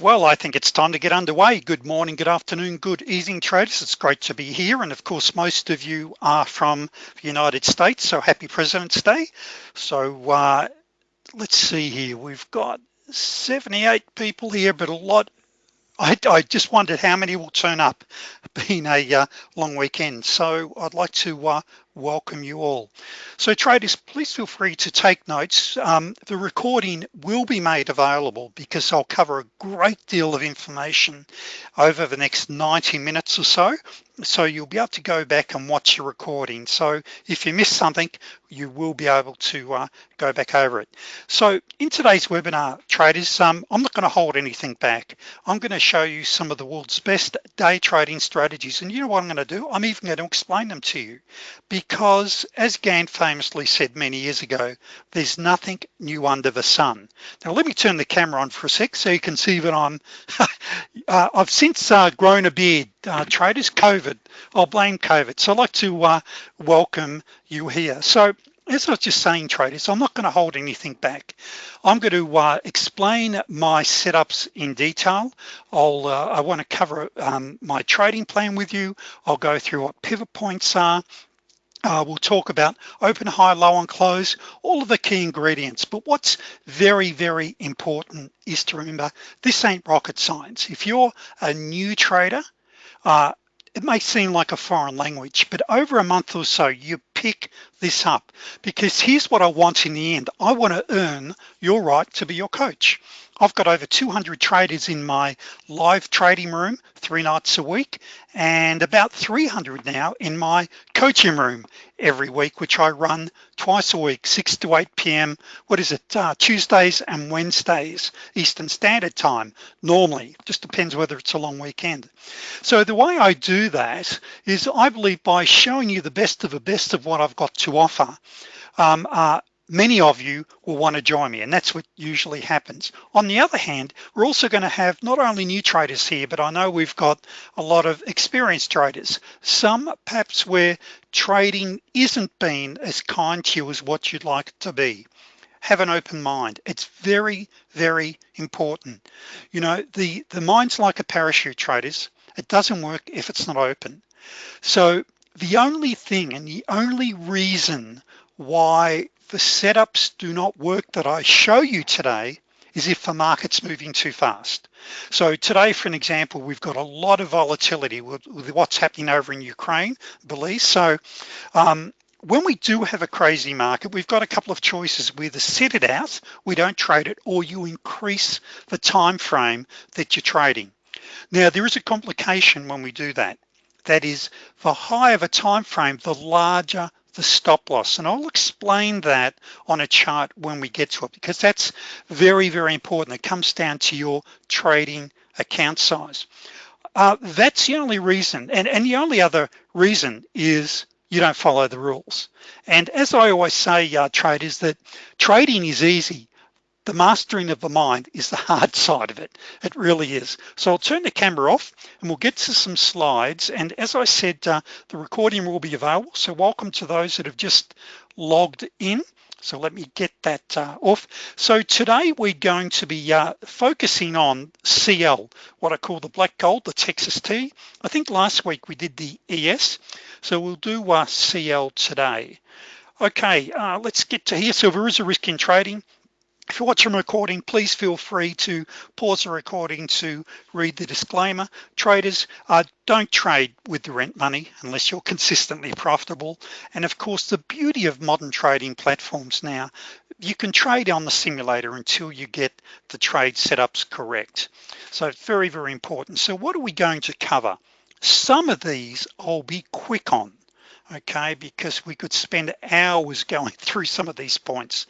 Well, I think it's time to get underway. Good morning, good afternoon, good evening traders. It's great to be here. And of course, most of you are from the United States. So happy President's Day. So uh, let's see here. We've got 78 people here, but a lot I, I, just wondered how many will turn up being a uh, long weekend so I'd like to uh, welcome you all. So traders please feel free to take notes. Um, the recording will be made available because I'll cover a great deal of information over the next 90 minutes or so. So you'll be able to go back and watch your recording. So if you miss something you will be able to uh, go back over it. So in today's webinar traders um, I'm not going to hold anything back. I'm going to show you some of the world's best day trading strategies. And you know what I'm going to do? I'm even going to explain them to you because as Gann famously said many years ago there's nothing new under the sun. Now let me turn the camera on for a sec so you can see that I'm uh, I've since uh, grown a beard. Uh, traders COVID. I'll blame COVID. So I'd like to uh, welcome you here. So as I was just saying traders I'm not going to hold anything back. I'm going to uh, explain my setups in detail. I'll uh, I want to cover um, my trading plan with you. I'll go through what pivot points are uh, we'll talk about open high low and close all of the key ingredients. But what's very very important is to remember this ain't rocket science. If you're a new trader uh, it may seem like a foreign language but over a month or so you pick this up. Because here's what I want in the end. I want to earn your right to be your coach I've got over 200 traders in my live trading room three nights a week and about 300 now in my coaching room every week which I run twice a week 6 to 8 p.m. what is it? Uh, Tuesdays and Wednesdays Eastern Standard Time normally. Just depends whether it's a long weekend. So the way I do that is I believe by showing you the best of the best of what I've got to offer um, uh, many of you will want to join me and that's what usually happens. On the other hand we're also going to have not only new traders here but I know we've got a lot of experienced traders some perhaps where trading isn't being as kind to you as what you'd like it to be. Have an open mind. It's very very important. You know the the mind's like a parachute traders. It doesn't work if it's not open. So the only thing and the only reason why the setups do not work that I show you today is if the market's moving too fast. So today for an example we've got a lot of volatility with, with what's happening over in Ukraine Belize so um, when we do have a crazy market we've got a couple of choices. We either set it out we don't trade it or you increase the time frame that you're trading. Now there is a complication when we do that. That is the higher the time frame the larger the stop loss. And I'll explain that on a chart when we get to it because that's very very important. It comes down to your trading account size. Uh, that's the only reason. And and the only other reason is you don't follow the rules. And as I always say uh, traders that trading is easy the mastering of the mind is the hard side of it. It really is. So I'll turn the camera off and we'll get to some slides. And as I said uh, the recording will be available. So welcome to those that have just logged in. So let me get that uh, off. So today we're going to be uh, focusing on CL what I call the black gold the Texas tea. I think last week we did the ES so we'll do uh, CL today. Okay uh, let's get to here. So there is a risk in trading if you're watching a recording please feel free to pause the recording to read the disclaimer. Traders uh, don't trade with the rent money unless you're consistently profitable. And of course the beauty of modern trading platforms now you can trade on the simulator until you get the trade setups correct. So it's very very important. So what are we going to cover? Some of these I'll be quick on okay because we could spend hours going through some of these points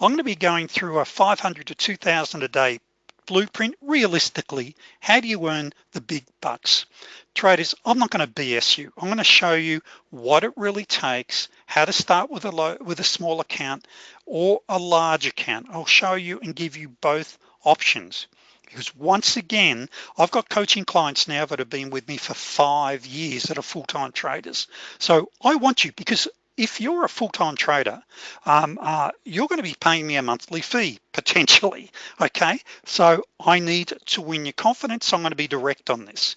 I'm going to be going through a 500 to 2000 a day blueprint realistically. How do you earn the big bucks? Traders I'm not going to BS you. I'm going to show you what it really takes how to start with a low with a small account or a large account. I'll show you and give you both options. Because once again I've got coaching clients now that have been with me for five years that are full-time traders. So I want you because if you're a full-time trader um, uh, you're going to be paying me a monthly fee potentially okay? So I need to win your confidence. So I'm going to be direct on this.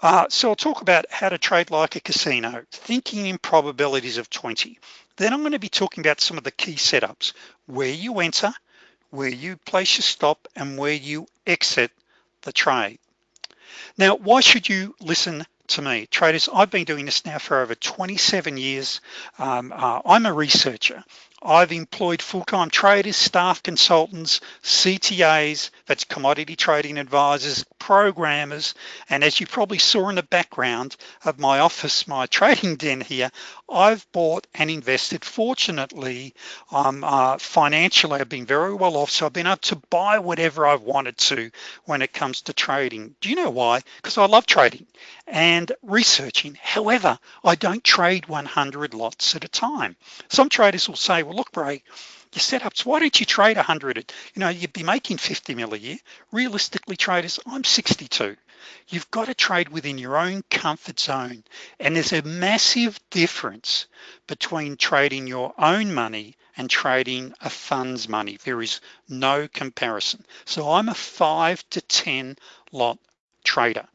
Uh, so I'll talk about how to trade like a casino thinking in probabilities of 20 then I'm going to be talking about some of the key setups where you enter where you place your stop and where you exit the trade. Now why should you listen to me. Traders I've been doing this now for over 27 years. Um, uh, I'm a researcher I've employed full-time traders, staff consultants, CTAs, that's commodity trading advisors, programmers, and as you probably saw in the background of my office, my trading den here, I've bought and invested. Fortunately, um, uh, financially, I've been very well off, so I've been able to buy whatever I've wanted to when it comes to trading. Do you know why? Because I love trading and researching. However, I don't trade 100 lots at a time. Some traders will say, well, look, Ray, your setups, why don't you trade 100? You know, you'd be making 50 mil a year. Realistically, traders, I'm 62. You've got to trade within your own comfort zone. And there's a massive difference between trading your own money and trading a fund's money. There is no comparison. So I'm a five to 10 lot trader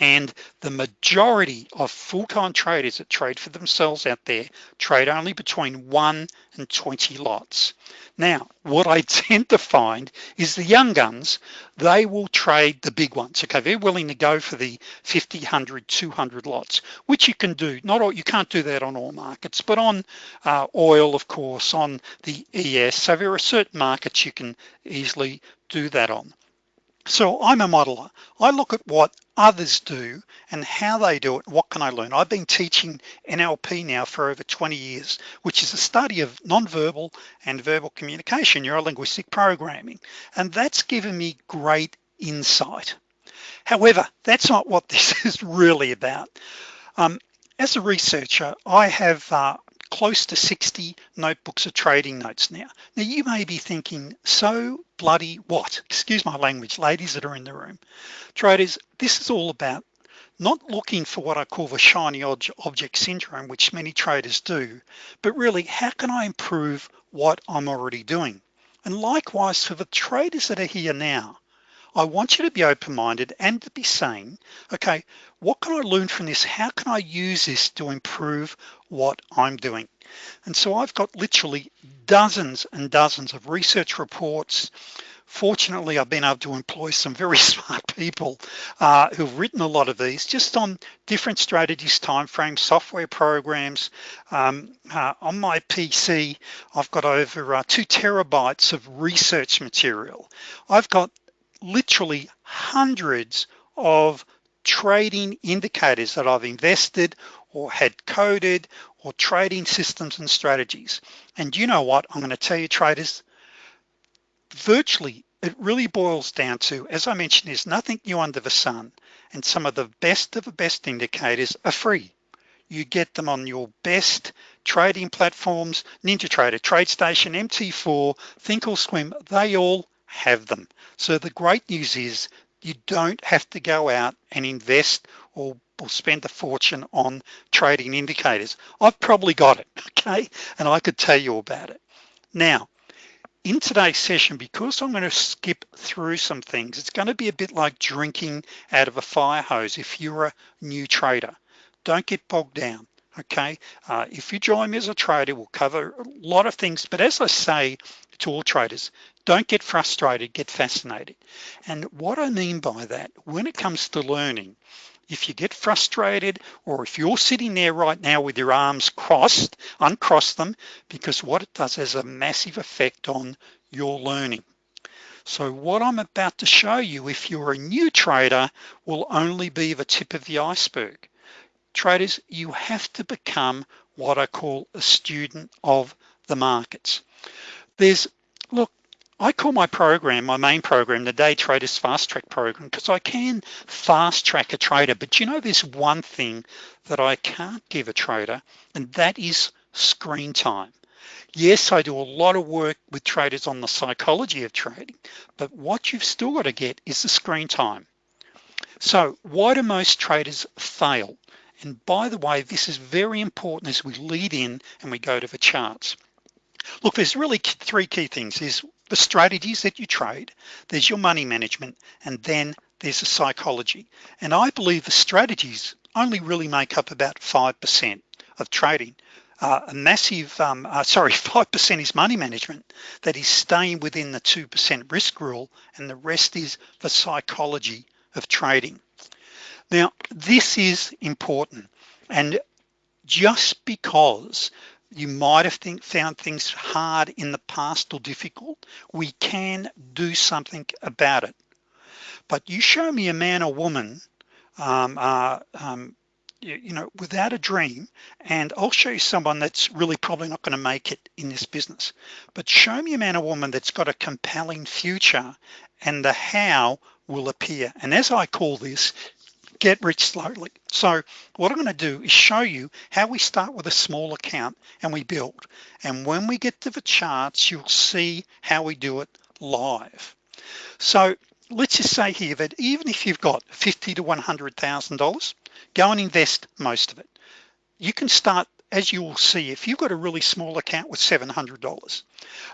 and the majority of full-time traders that trade for themselves out there trade only between one and 20 lots. Now what I tend to find is the young guns they will trade the big ones. Okay they're willing to go for the 50 100 200 lots which you can do. Not all you can't do that on all markets but on uh, oil of course on the ES so there are certain markets you can easily do that on so I'm a modeler. I look at what others do and how they do it. What can I learn? I've been teaching NLP now for over 20 years, which is a study of nonverbal and verbal communication, neuro-linguistic programming. And that's given me great insight. However, that's not what this is really about. Um, as a researcher, I have uh, close to 60 notebooks of trading notes now. Now you may be thinking, so bloody what? Excuse my language, ladies that are in the room. Traders, this is all about not looking for what I call the shiny object syndrome, which many traders do, but really how can I improve what I'm already doing? And likewise for the traders that are here now, I want you to be open-minded and to be saying, okay, what can I learn from this? How can I use this to improve what I'm doing? And so I've got literally dozens and dozens of research reports. Fortunately, I've been able to employ some very smart people uh, who've written a lot of these just on different strategies, timeframes, software programs. Um, uh, on my PC, I've got over uh, two terabytes of research material. I've got literally hundreds of trading indicators that I've invested or had coded or trading systems and strategies. And you know what, I'm gonna tell you traders, virtually it really boils down to, as I mentioned, there's nothing new under the sun. And some of the best of the best indicators are free. You get them on your best trading platforms, NinjaTrader, TradeStation, MT4, Thinkorswim, they all have them. So the great news is you don't have to go out and invest or, or spend a fortune on trading indicators. I've probably got it, okay? And I could tell you about it. Now, in today's session, because I'm gonna skip through some things, it's gonna be a bit like drinking out of a fire hose if you're a new trader. Don't get bogged down, okay? Uh, if you join me as a trader, we'll cover a lot of things, but as I say to all traders, don't get frustrated, get fascinated. And what I mean by that, when it comes to learning, if you get frustrated or if you're sitting there right now with your arms crossed, uncross them because what it does has a massive effect on your learning. So what I'm about to show you, if you're a new trader, will only be the tip of the iceberg. Traders, you have to become what I call a student of the markets. There's, look, I call my program, my main program, the Day Traders Fast Track program, because I can fast track a trader, but you know there's one thing that I can't give a trader, and that is screen time. Yes, I do a lot of work with traders on the psychology of trading, but what you've still got to get is the screen time. So why do most traders fail? and by the way this is very important as we lead in and we go to the charts look there's really three key things is the strategies that you trade there's your money management and then there's the psychology. And I believe the strategies only really make up about 5% of trading. Uh, a massive um, uh, sorry 5% is money management that is staying within the 2% risk rule and the rest is the psychology of trading. Now this is important and just because you might have think, found things hard in the past or difficult we can do something about it. But you show me a man or woman um, uh, um, you, you know without a dream and I'll show you someone that's really probably not going to make it in this business. But show me a man or woman that's got a compelling future and the how will appear. And as I call this get rich slowly. So what I'm going to do is show you how we start with a small account and we build. And when we get to the charts you'll see how we do it live. So let's just say here that even if you've got 50 to $100,000 go and invest most of it. You can start as you will see if you've got a really small account with $700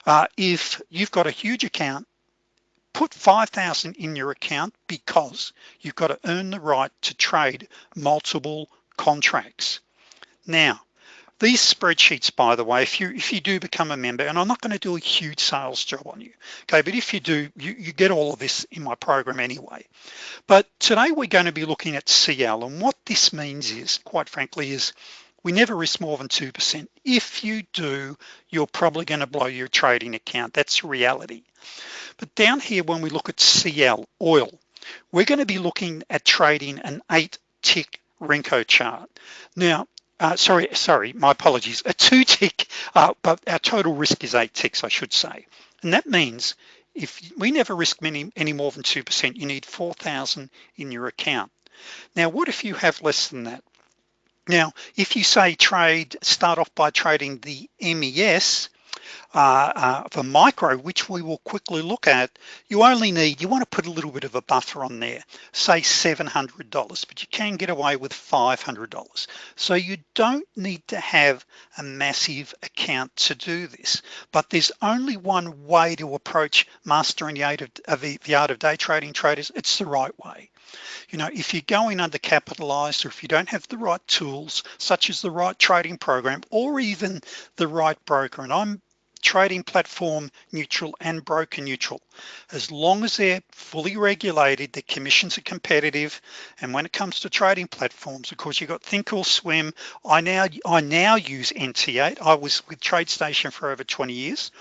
uh, if you've got a huge account put 5,000 in your account because you've got to earn the right to trade multiple contracts. Now these spreadsheets by the way if you if you do become a member and I'm not going to do a huge sales job on you okay but if you do you, you get all of this in my program anyway. But today we're going to be looking at CL and what this means is quite frankly is we never risk more than 2% if you do you're probably going to blow your trading account. That's reality. But down here when we look at CL oil we're going to be looking at trading an eight tick Renko chart. Now uh, sorry sorry my apologies a two tick uh, but our total risk is eight ticks I should say. And that means if we never risk many any more than 2% you need 4,000 in your account. Now what if you have less than that now if you say trade start off by trading the MES uh, uh, for micro which we will quickly look at you only need you want to put a little bit of a buffer on there say $700 but you can get away with $500 so you don't need to have a massive account to do this but there's only one way to approach mastering the art of, the art of day trading traders. It's the right way. You know if you're going undercapitalized or if you don't have the right tools such as the right trading program or even the right broker and I'm trading platform neutral and broker neutral. As long as they're fully regulated the commissions are competitive and when it comes to trading platforms of course you've got thinkorswim. I now I now use NT8 I was with TradeStation for over 20 years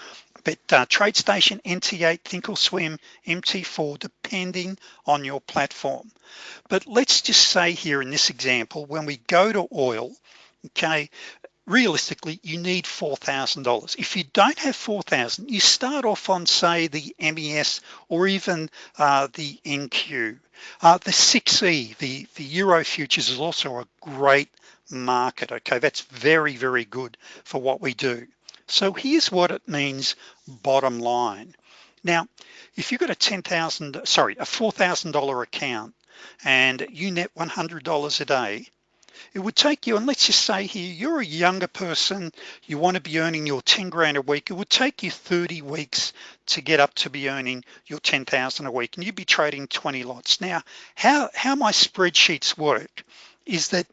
but uh, TradeStation NT8 thinkorswim MT4 depending on your platform. But let's just say here in this example when we go to oil okay realistically you need $4,000 if you don't have 4,000 you start off on say the MES or even uh, the NQ uh, the 6e the the Euro futures is also a great market okay? That's very very good for what we do. So here's what it means bottom line. Now if you've got a 10,000 sorry a $4,000 account and you net $100 a day it would take you and let's just say here you're a younger person you want to be earning your 10 grand a week it would take you 30 weeks to get up to be earning your 10,000 a week and you'd be trading 20 lots. Now how how my spreadsheets work is that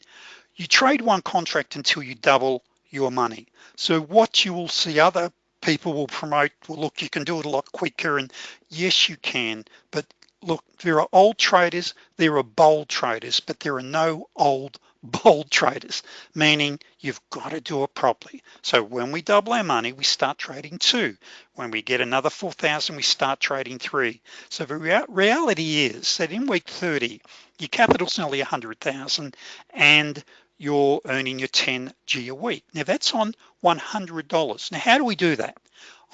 you trade one contract until you double your money. So what you will see other people will promote well look you can do it a lot quicker and yes you can. But look there are old traders there are bold traders but there are no old bold traders meaning you've got to do it properly. So when we double our money we start trading two. When we get another 4,000 we start trading three. So the rea reality is that in week 30 your capital's nearly 100,000 and you're earning your 10 G a week. Now that's on $100 now how do we do that?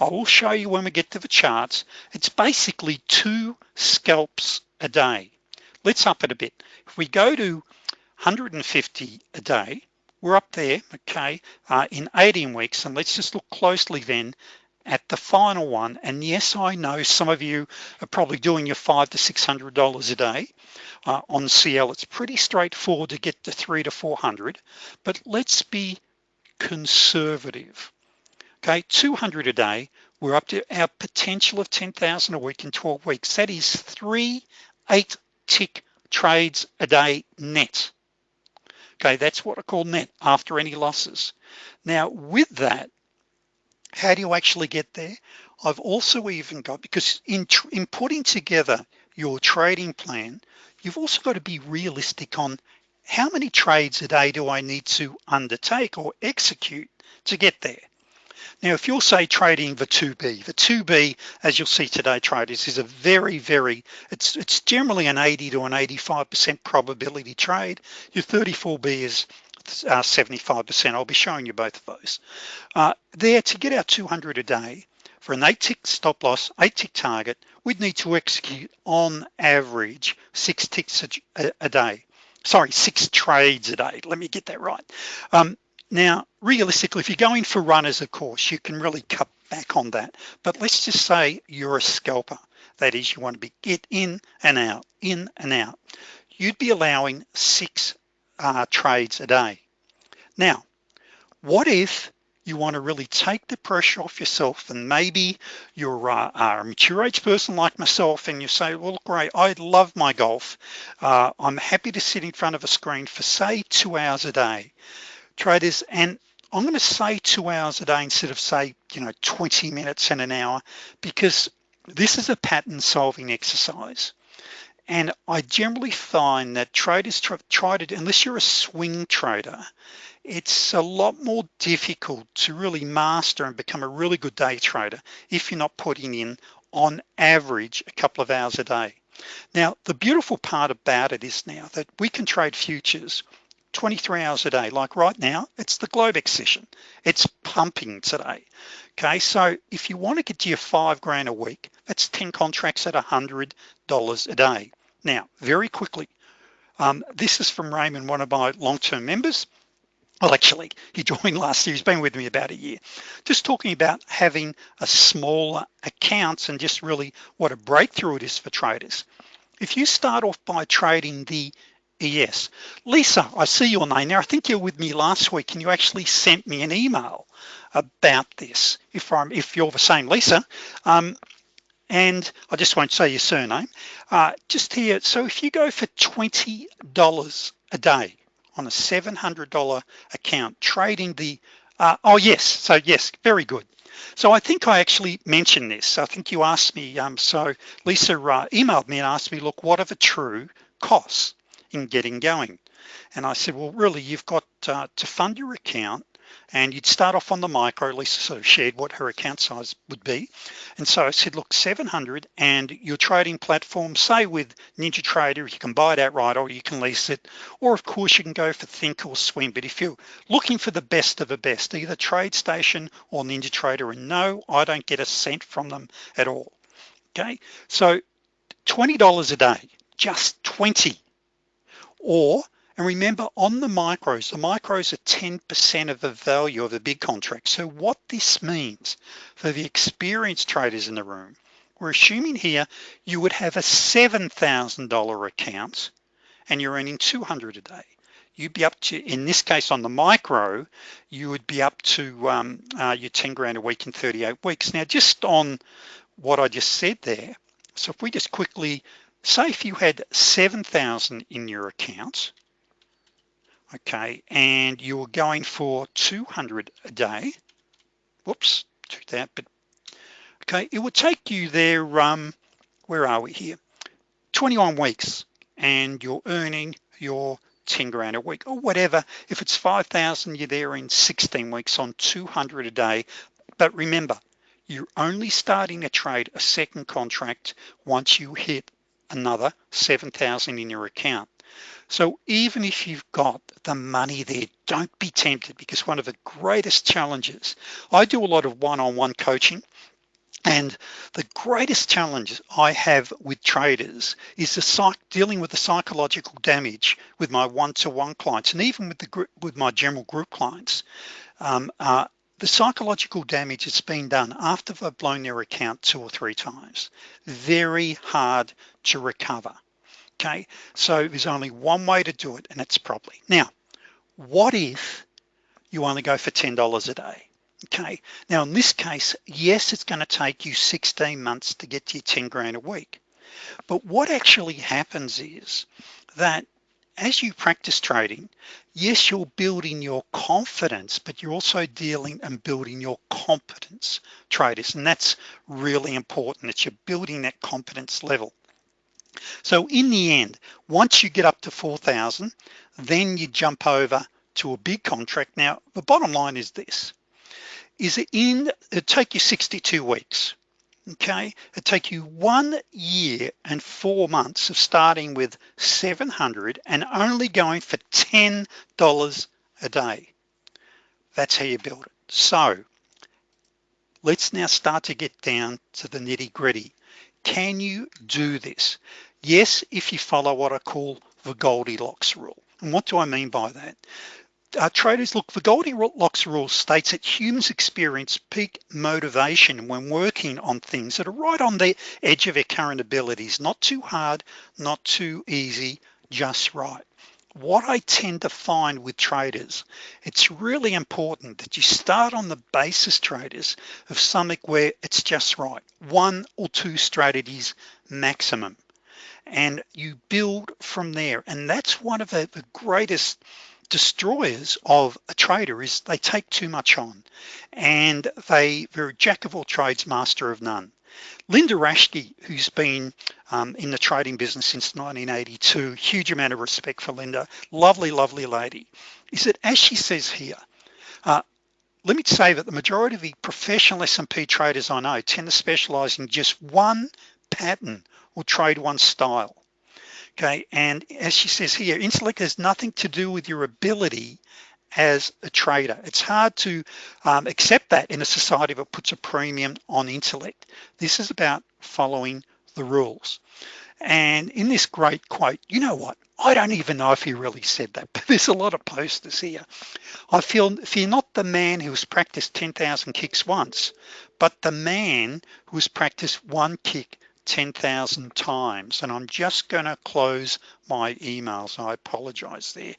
I will show you when we get to the charts. It's basically two scalps a day. Let's up it a bit. If we go to 150 a day. We're up there okay uh, in 18 weeks. And let's just look closely then at the final one. And yes I know some of you are probably doing your five to six hundred dollars a day. Uh, on CL it's pretty straightforward to get to three to 400 but let's be conservative okay? 200 a day we're up to our potential of 10,000 a week in 12 weeks. That is three eight tick trades a day net okay that's what I call net after any losses. Now with that how do you actually get there? I've also even got because in, in putting together your trading plan you've also got to be realistic on how many trades a day do I need to undertake or execute to get there now if you'll say trading the 2b the 2b as you'll see today traders is a very very it's it's generally an 80 to an 85 percent probability trade. Your 34b is 75% uh, I'll be showing you both of those. Uh, there to get our 200 a day for an eight tick stop loss eight tick target we'd need to execute on average six ticks a, a day. Sorry six trades a day. Let me get that right. Um, now realistically if you're going for runners of course you can really cut back on that. But let's just say you're a scalper. That is you want to be get in and out in and out. You'd be allowing six uh, trades a day. Now what if you want to really take the pressure off yourself and maybe you're uh, a mature age person like myself and you say well great I love my golf. Uh, I'm happy to sit in front of a screen for say two hours a day traders and I'm going to say two hours a day instead of say you know 20 minutes and an hour because this is a pattern solving exercise. And I generally find that traders try to unless you're a swing trader it's a lot more difficult to really master and become a really good day trader if you're not putting in on average a couple of hours a day. Now the beautiful part about it is now that we can trade futures 23 hours a day. Like right now it's the Globex session it's pumping today. Okay so if you want to get to your five grand a week that's 10 contracts at a hundred dollars a day. Now very quickly um, this is from Raymond one of my long-term members. Well actually he joined last year. He's been with me about a year. Just talking about having a smaller accounts and just really what a breakthrough it is for traders. If you start off by trading the Yes, Lisa I see your name now I think you're with me last week and you actually sent me an email about this if I'm if you're the same Lisa. Um, and I just won't say your surname. Uh, just here so if you go for $20 a day on a $700 account trading the uh, oh yes so yes very good. So I think I actually mentioned this. I think you asked me um, so Lisa uh, emailed me and asked me look what are the true costs in getting going. And I said well really you've got uh, to fund your account and you'd start off on the micro Lisa sort of shared what her account size would be. And so I said look 700 and your trading platform say with NinjaTrader you can buy it outright or you can lease it or of course you can go for thinkorswim. but if you're looking for the best of the best either TradeStation or NinjaTrader and no I don't get a cent from them at all. Okay? So $20 a day just 20 or and remember on the micros the micros are 10% of the value of the big contract. So what this means for the experienced traders in the room we're assuming here you would have a $7,000 account and you're earning 200 a day. You'd be up to in this case on the micro you would be up to um, uh, your 10 grand a week in 38 weeks. Now just on what I just said there so if we just quickly say if you had 7,000 in your account okay and you were going for 200 a day whoops to that but okay it would take you there um where are we here? 21 weeks and you're earning your 10 grand a week or whatever. If it's 5,000 you're there in 16 weeks on 200 a day. But remember you're only starting to trade a second contract once you hit another 7,000 in your account. So even if you've got the money there don't be tempted because one of the greatest challenges I do a lot of one-on-one -on -one coaching and the greatest challenge I have with traders is the psych dealing with the psychological damage with my one-to-one -one clients and even with the with my general group clients um, uh, the psychological damage that's been done after they've blown their account two or three times. Very hard to recover. Okay? So there's only one way to do it and it's properly. Now what if you only go for $10 a day? Okay? Now in this case yes it's going to take you 16 months to get to your 10 grand a week. But what actually happens is that as you practice trading yes you're building your confidence but you're also dealing and building your competence traders. And that's really important that you're building that competence level so in the end once you get up to 4,000 then you jump over to a big contract. Now the bottom line is this is it in it take you 62 weeks okay? It take you one year and four months of starting with 700 and only going for ten dollars a day. That's how you build it. So let's now start to get down to the nitty-gritty. Can you do this yes if you follow what I call the Goldilocks rule. And what do I mean by that? Uh, traders look the Goldilocks rule states that humans experience peak motivation when working on things that are right on the edge of their current abilities. Not too hard not too easy just right. What I tend to find with traders it's really important that you start on the basis traders of something where it's just right. One or two strategies maximum and you build from there. And that's one of the, the greatest destroyers of a trader is they take too much on and they they're jack of all trades master of none. Linda Raschke, who's been um, in the trading business since 1982 huge amount of respect for Linda. Lovely lovely lady. Is that as she says here uh, let me say that the majority of the professional S&P traders I know tend to specialize in just one pattern or trade one style. Okay and as she says here intellect has nothing to do with your ability as a trader. It's hard to um, accept that in a society that puts a premium on intellect. This is about following the rules. And in this great quote you know what? I don't even know if he really said that but there's a lot of posters here. I feel you're not the man who's practiced 10,000 kicks once but the man who's practiced one kick 10,000 times. And I'm just gonna close my emails. I apologize there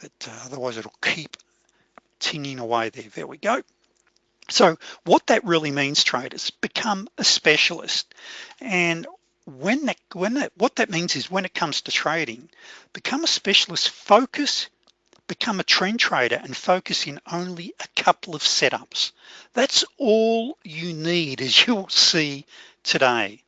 but uh, otherwise it'll keep tinging away there. There we go. So what that really means traders become a specialist. And when that when that what that means is when it comes to trading become a specialist focus become a trend trader and focus in only a couple of setups. That's all you need as you'll see today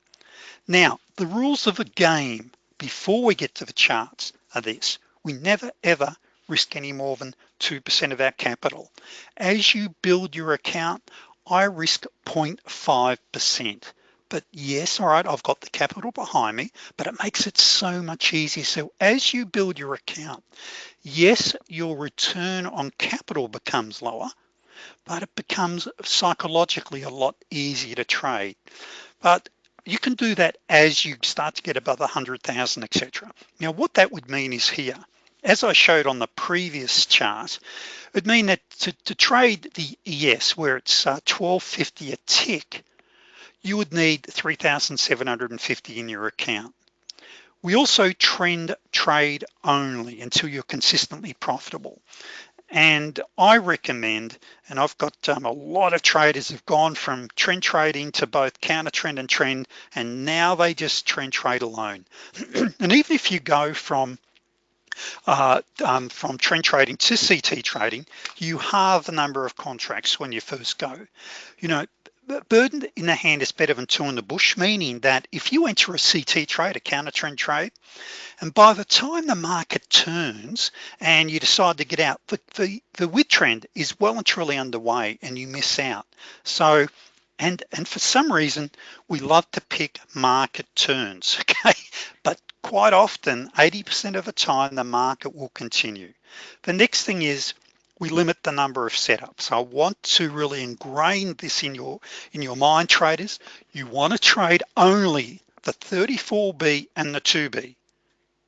now, the rules of the game before we get to the charts are this. We never ever risk any more than 2% of our capital. As you build your account, I risk 0.5%. But yes, all right, I've got the capital behind me, but it makes it so much easier. So as you build your account, yes, your return on capital becomes lower, but it becomes psychologically a lot easier to trade. But you can do that as you start to get above 100,000 etc now what that would mean is here as I showed on the previous chart it would mean that to, to, trade the ES where it's uh, 1250 a tick you would need 3,750 in your account. We also trend trade only until you're consistently profitable and I recommend and I've got um, a lot of traders have gone from trend trading to both counter trend and trend and now they just trend trade alone. And even if you go from uh, um, from trend trading to CT trading you have the number of contracts when you first go. You know burden in the hand is better than two in the bush meaning that if you enter a CT trade a counter trend trade and by the time the market turns and you decide to get out the, the, the with trend is well and truly underway and you miss out. So and and for some reason we love to pick market turns okay? But quite often 80% of the time the market will continue. The next thing is we limit the number of setups. I want to really ingrain this in your in your mind traders. You want to trade only the 34b and the 2b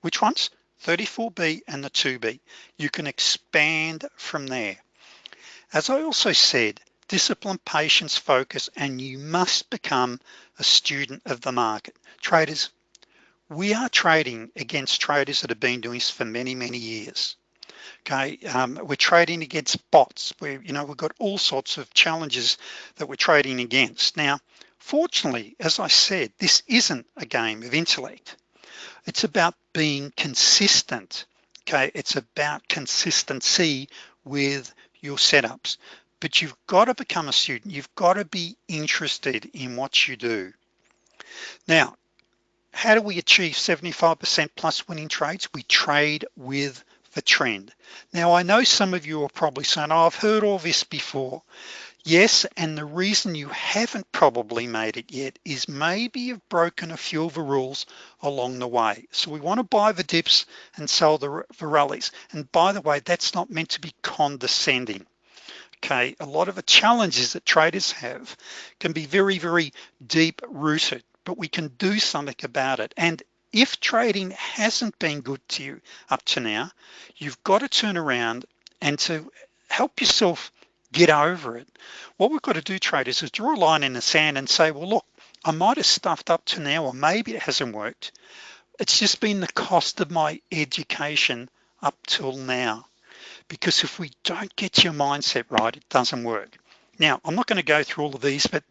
which ones? 34b and the 2b you can expand from there. As I also said discipline, patience, focus, and you must become a student of the market. Traders, we are trading against traders that have been doing this for many, many years. Okay, um, we're trading against bots. We, you know, we've got all sorts of challenges that we're trading against. Now, fortunately, as I said, this isn't a game of intellect. It's about being consistent. Okay, it's about consistency with your setups but you've got to become a student you've got to be interested in what you do now how do we achieve 75% plus winning trades we trade with the trend. Now I know some of you are probably saying oh, I've heard all this before. Yes and the reason you haven't probably made it yet is maybe you've broken a few of the rules along the way. So we want to buy the dips and sell the, the rallies. And by the way that's not meant to be condescending okay? A lot of the challenges that traders have can be very very deep rooted but we can do something about it. And if trading hasn't been good to you up to now you've got to turn around and to help yourself get over it. What we've got to do traders is draw a line in the sand and say well look I might have stuffed up to now or maybe it hasn't worked. It's just been the cost of my education up till now. Because if we don't get your mindset right it doesn't work now I'm not going to go through all of these but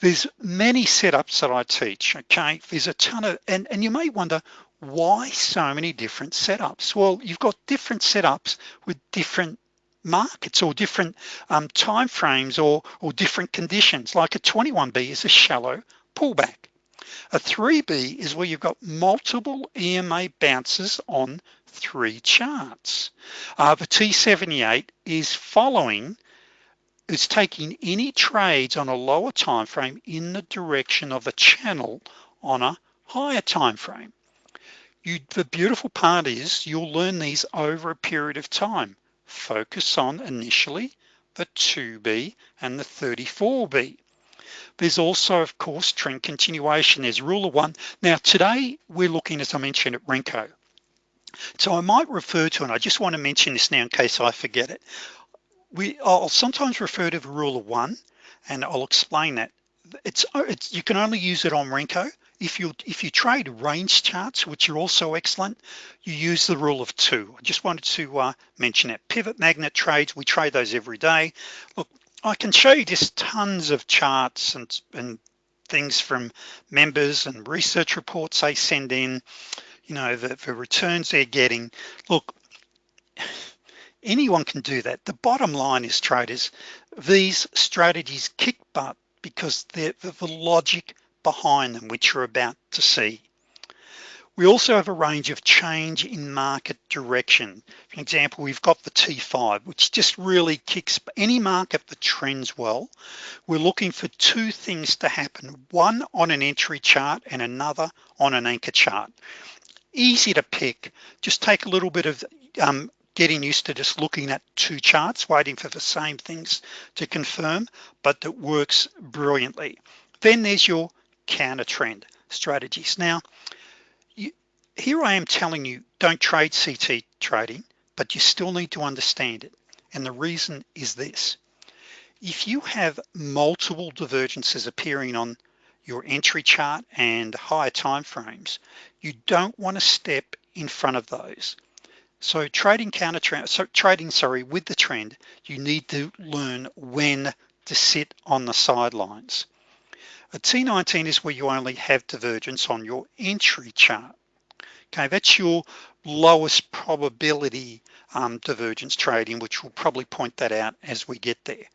there's many setups that I teach okay? There's a ton of and and you may wonder why so many different setups? Well you've got different setups with different markets or different um, time frames or or different conditions. Like a 21b is a shallow pullback. A 3b is where you've got multiple EMA bounces on three charts. Uh, the T78 is following, is taking any trades on a lower time frame in the direction of the channel on a higher time frame. You, the beautiful part is you'll learn these over a period of time. Focus on initially the 2B and the 34B. There's also, of course, trend continuation. There's rule of one. Now, today we're looking, as I mentioned, at Renko. So I might refer to, and I just want to mention this now in case I forget it. We, I'll sometimes refer to the rule of one, and I'll explain that. It's, it's you can only use it on Renko. If you if you trade range charts, which are also excellent, you use the rule of two. I just wanted to uh, mention that. Pivot magnet trades, we trade those every day. Look, I can show you just tons of charts and, and things from members and research reports they send in you know the, the returns they're getting look anyone can do that. The bottom line is traders these strategies kick butt because they're the logic behind them which you're about to see. We also have a range of change in market direction. For example we've got the T5 which just really kicks any market that trends well. We're looking for two things to happen one on an entry chart and another on an anchor chart. Easy to pick. Just take a little bit of um, getting used to just looking at two charts waiting for the same things to confirm but that works brilliantly. Then there's your counter trend strategies. Now you, here I am telling you don't trade CT trading but you still need to understand it. And the reason is this. If you have multiple divergences appearing on your entry chart and higher time frames you don't want to step in front of those so trading counter trend so trading sorry with the trend you need to learn when to sit on the sidelines. A T19 is where you only have divergence on your entry chart. Okay that's your lowest probability um, divergence trading which will probably point that out as we get there.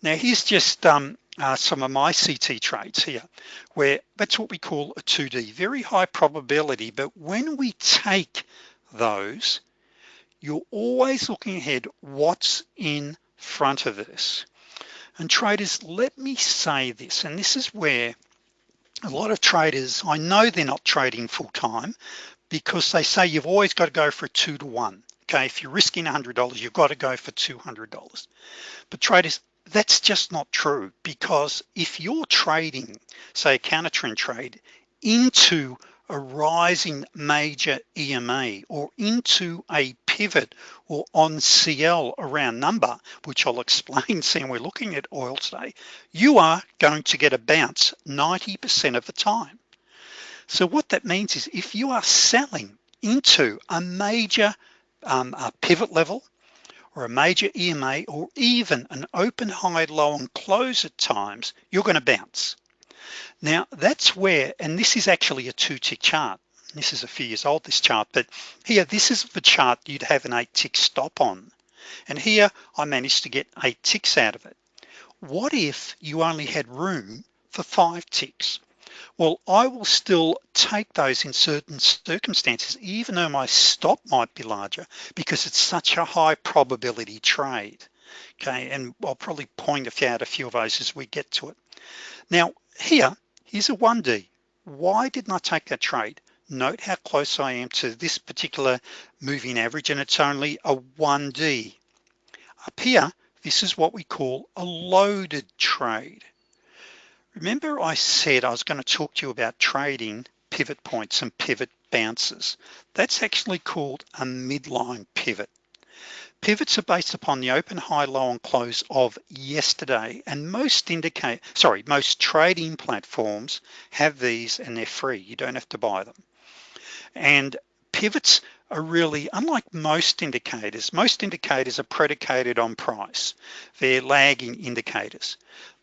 Now here's just um, uh, some of my CT trades here where that's what we call a 2D very high probability but when we take those you're always looking ahead what's in front of us. And traders let me say this and this is where a lot of traders I know they're not trading full-time because they say you've always got to go for a two to one okay? If you're risking $100 you've got to go for $200 but traders that's just not true because if you're trading say a counter trend trade into a rising major EMA or into a pivot or on CL around number, which I'll explain seeing we're looking at oil today, you are going to get a bounce 90% of the time. So what that means is if you are selling into a major um, a pivot level or a major EMA or even an open high low and close at times you're going to bounce now that's where and this is actually a two tick chart this is a few years old this chart but here this is the chart you'd have an eight tick stop on. And here I managed to get eight ticks out of it. What if you only had room for five ticks well I will still take those in certain circumstances even though my stop might be larger because it's such a high probability trade. Okay and I'll probably point out a few of those as we get to it. Now here here's a 1d why didn't I take that trade note how close I am to this particular moving average and it's only a 1d up here this is what we call a loaded trade Remember I said I was going to talk to you about trading pivot points and pivot bounces. That's actually called a midline pivot. Pivots are based upon the open, high, low, and close of yesterday. And most indicate, sorry, most trading platforms have these and they're free. You don't have to buy them. And pivots are really, unlike most indicators, most indicators are predicated on price. They're lagging indicators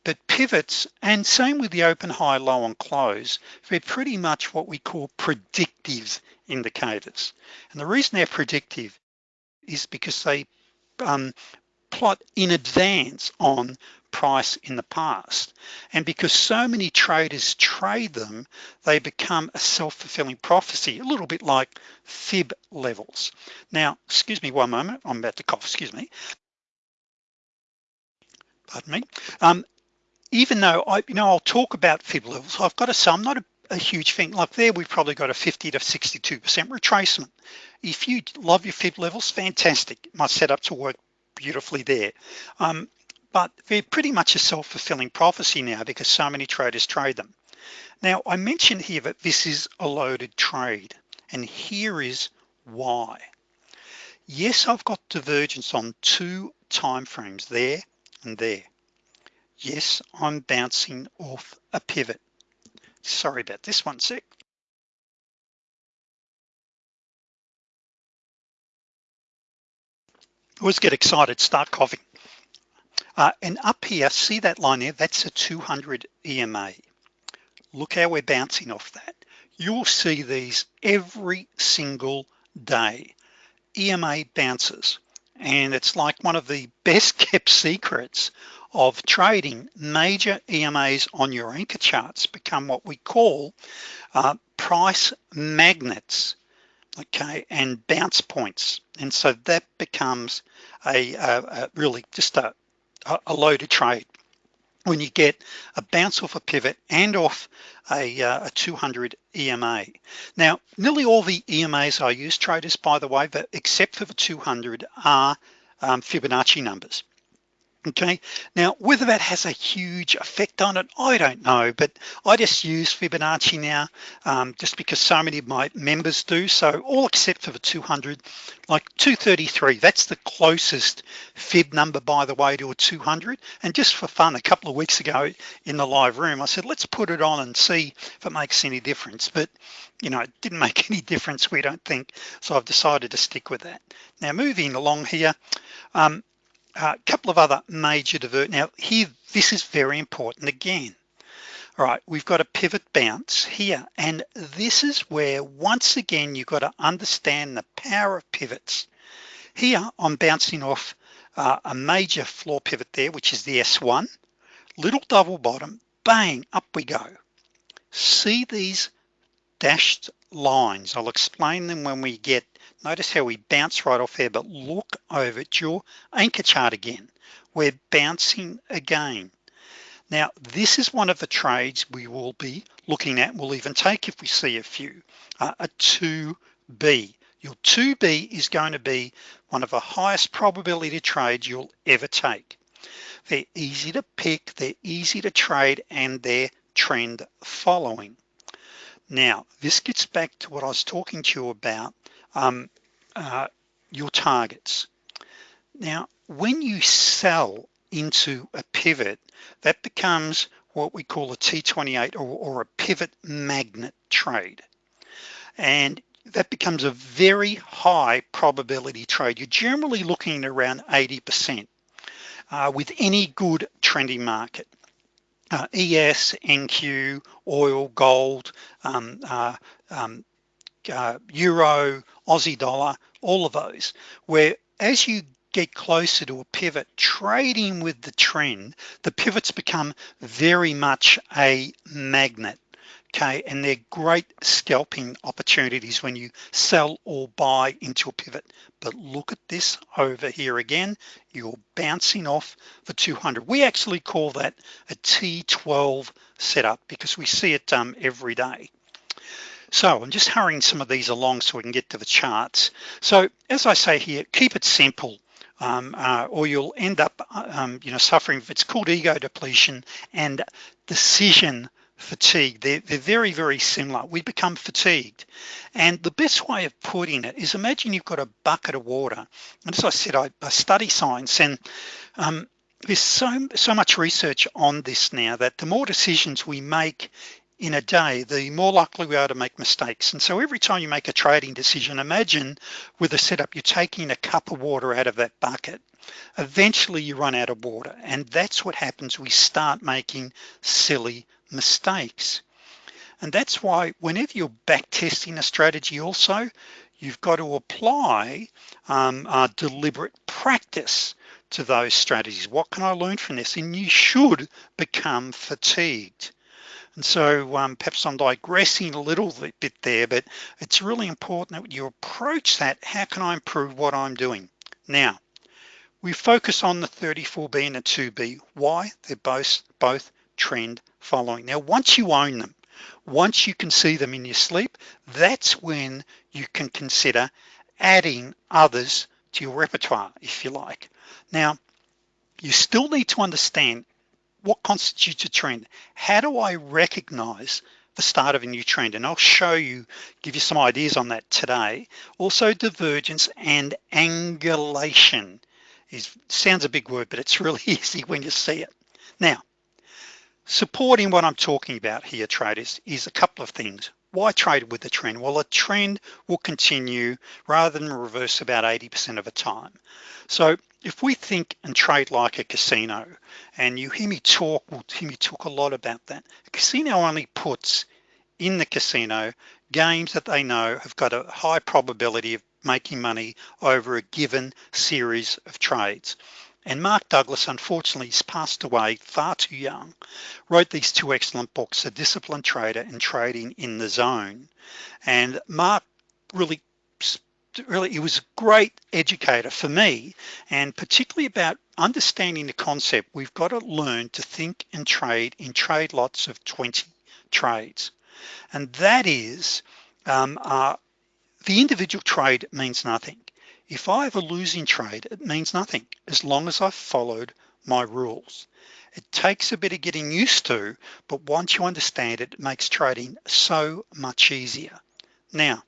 but pivots and same with the open high low and close they're pretty much what we call predictive indicators and the reason they're predictive is because they um, plot in advance on price in the past and because so many traders trade them they become a self-fulfilling prophecy a little bit like fib levels now excuse me one moment I'm about to cough excuse me pardon me um, even though I, you know, I'll talk about fib levels, I've got to say I'm not a, a huge thing. Like there, we've probably got a 50 to 62% retracement. If you love your fib levels, fantastic. My setup to work beautifully there. Um, but they're pretty much a self-fulfilling prophecy now because so many traders trade them. Now, I mentioned here that this is a loaded trade, and here is why. Yes, I've got divergence on two time frames there and there yes I'm bouncing off a pivot sorry about this one sec always get excited start coughing uh, and up here see that line there? That's a 200 EMA look how we're bouncing off that. You'll see these every single day. EMA bounces. And it's like one of the best kept secrets of trading. Major EMAs on your anchor charts become what we call uh, price magnets okay and bounce points. And so that becomes a, a, a really just a, a loaded trade when you get a bounce off a pivot and off a, uh, a 200 EMA. Now, nearly all the EMAs I use traders, by the way, but except for the 200 are um, Fibonacci numbers okay? Now whether that has a huge effect on it I don't know but I just use Fibonacci now um, just because so many of my members do. So all except for the 200 like 233 that's the closest fib number by the way to a 200 and just for fun a couple of weeks ago in the live room I said let's put it on and see if it makes any difference. But you know it didn't make any difference we don't think. So I've decided to stick with that. Now moving along here um, a uh, couple of other major divert now here this is very important again. All right we've got a pivot bounce here and this is where once again you've got to understand the power of pivots. Here I'm bouncing off uh, a major floor pivot there which is the S1 little double bottom bang up we go. See these dashed lines? I'll explain them when we get notice how we bounce right off there but look over at your anchor chart again. We're bouncing again. Now this is one of the trades we will be looking at. We'll even take if we see a few uh, a 2b your 2b is going to be one of the highest probability trades you'll ever take. They're easy to pick they're easy to trade and they're trend following now this gets back to what I was talking to you about um, uh, your targets. Now when you sell into a pivot that becomes what we call a T28 or, or a pivot magnet trade. And that becomes a very high probability trade. You're generally looking around 80% uh, with any good trending market. Uh, ES, NQ, oil, gold, um, uh, um, uh, Euro, Aussie dollar, all of those, where as you get closer to a pivot trading with the trend the pivots become very much a magnet okay? And they're great scalping opportunities when you sell or buy into a pivot. But look at this over here again. You're bouncing off the 200 we actually call that a T12 setup because we see it um, every day so I'm just hurrying some of these along so we can get to the charts. So as I say here keep it simple. Um, uh, or you'll end up um, you know suffering it's called ego depletion and decision fatigue. They're, they're very very similar. We become fatigued. And the best way of putting it is imagine you've got a bucket of water. And as I said I, I study science and um, there's so so much research on this now that the more decisions we make in a day the more likely we are to make mistakes. And so every time you make a trading decision imagine with a setup you're taking a cup of water out of that bucket. Eventually you run out of water and that's what happens. We start making silly mistakes. And that's why whenever you're back testing a strategy also you've got to apply um, deliberate practice to those strategies. What can I learn from this? And you should become fatigued and so um, perhaps I'm digressing a little bit there but it's really important that you approach that how can I improve what I'm doing? Now we focus on the 34b and the 2b why? They're both both trend following. Now once you own them once you can see them in your sleep that's when you can consider adding others to your repertoire if you like. Now you still need to understand what constitutes a trend? How do I recognize the start of a new trend? And I'll show you give you some ideas on that today. Also divergence and angulation is sounds a big word but it's really easy when you see it. Now supporting what I'm talking about here traders is a couple of things. Why trade with the trend? Well a trend will continue rather than reverse about 80% of the time. So if we think and trade like a casino and you hear me talk will hear me talk a lot about that a casino only puts in the casino games that they know have got a high probability of making money over a given series of trades. And Mark Douglas unfortunately has passed away far too young wrote these two excellent books a disciplined trader and trading in the zone. And Mark really really he was a great educator for me and particularly about understanding the concept we've got to learn to think and trade in trade lots of 20 trades. And that is um, uh, the individual trade means nothing. If I have a losing trade it means nothing as long as I've followed my rules. It takes a bit of getting used to but once you understand it, it makes trading so much easier. Now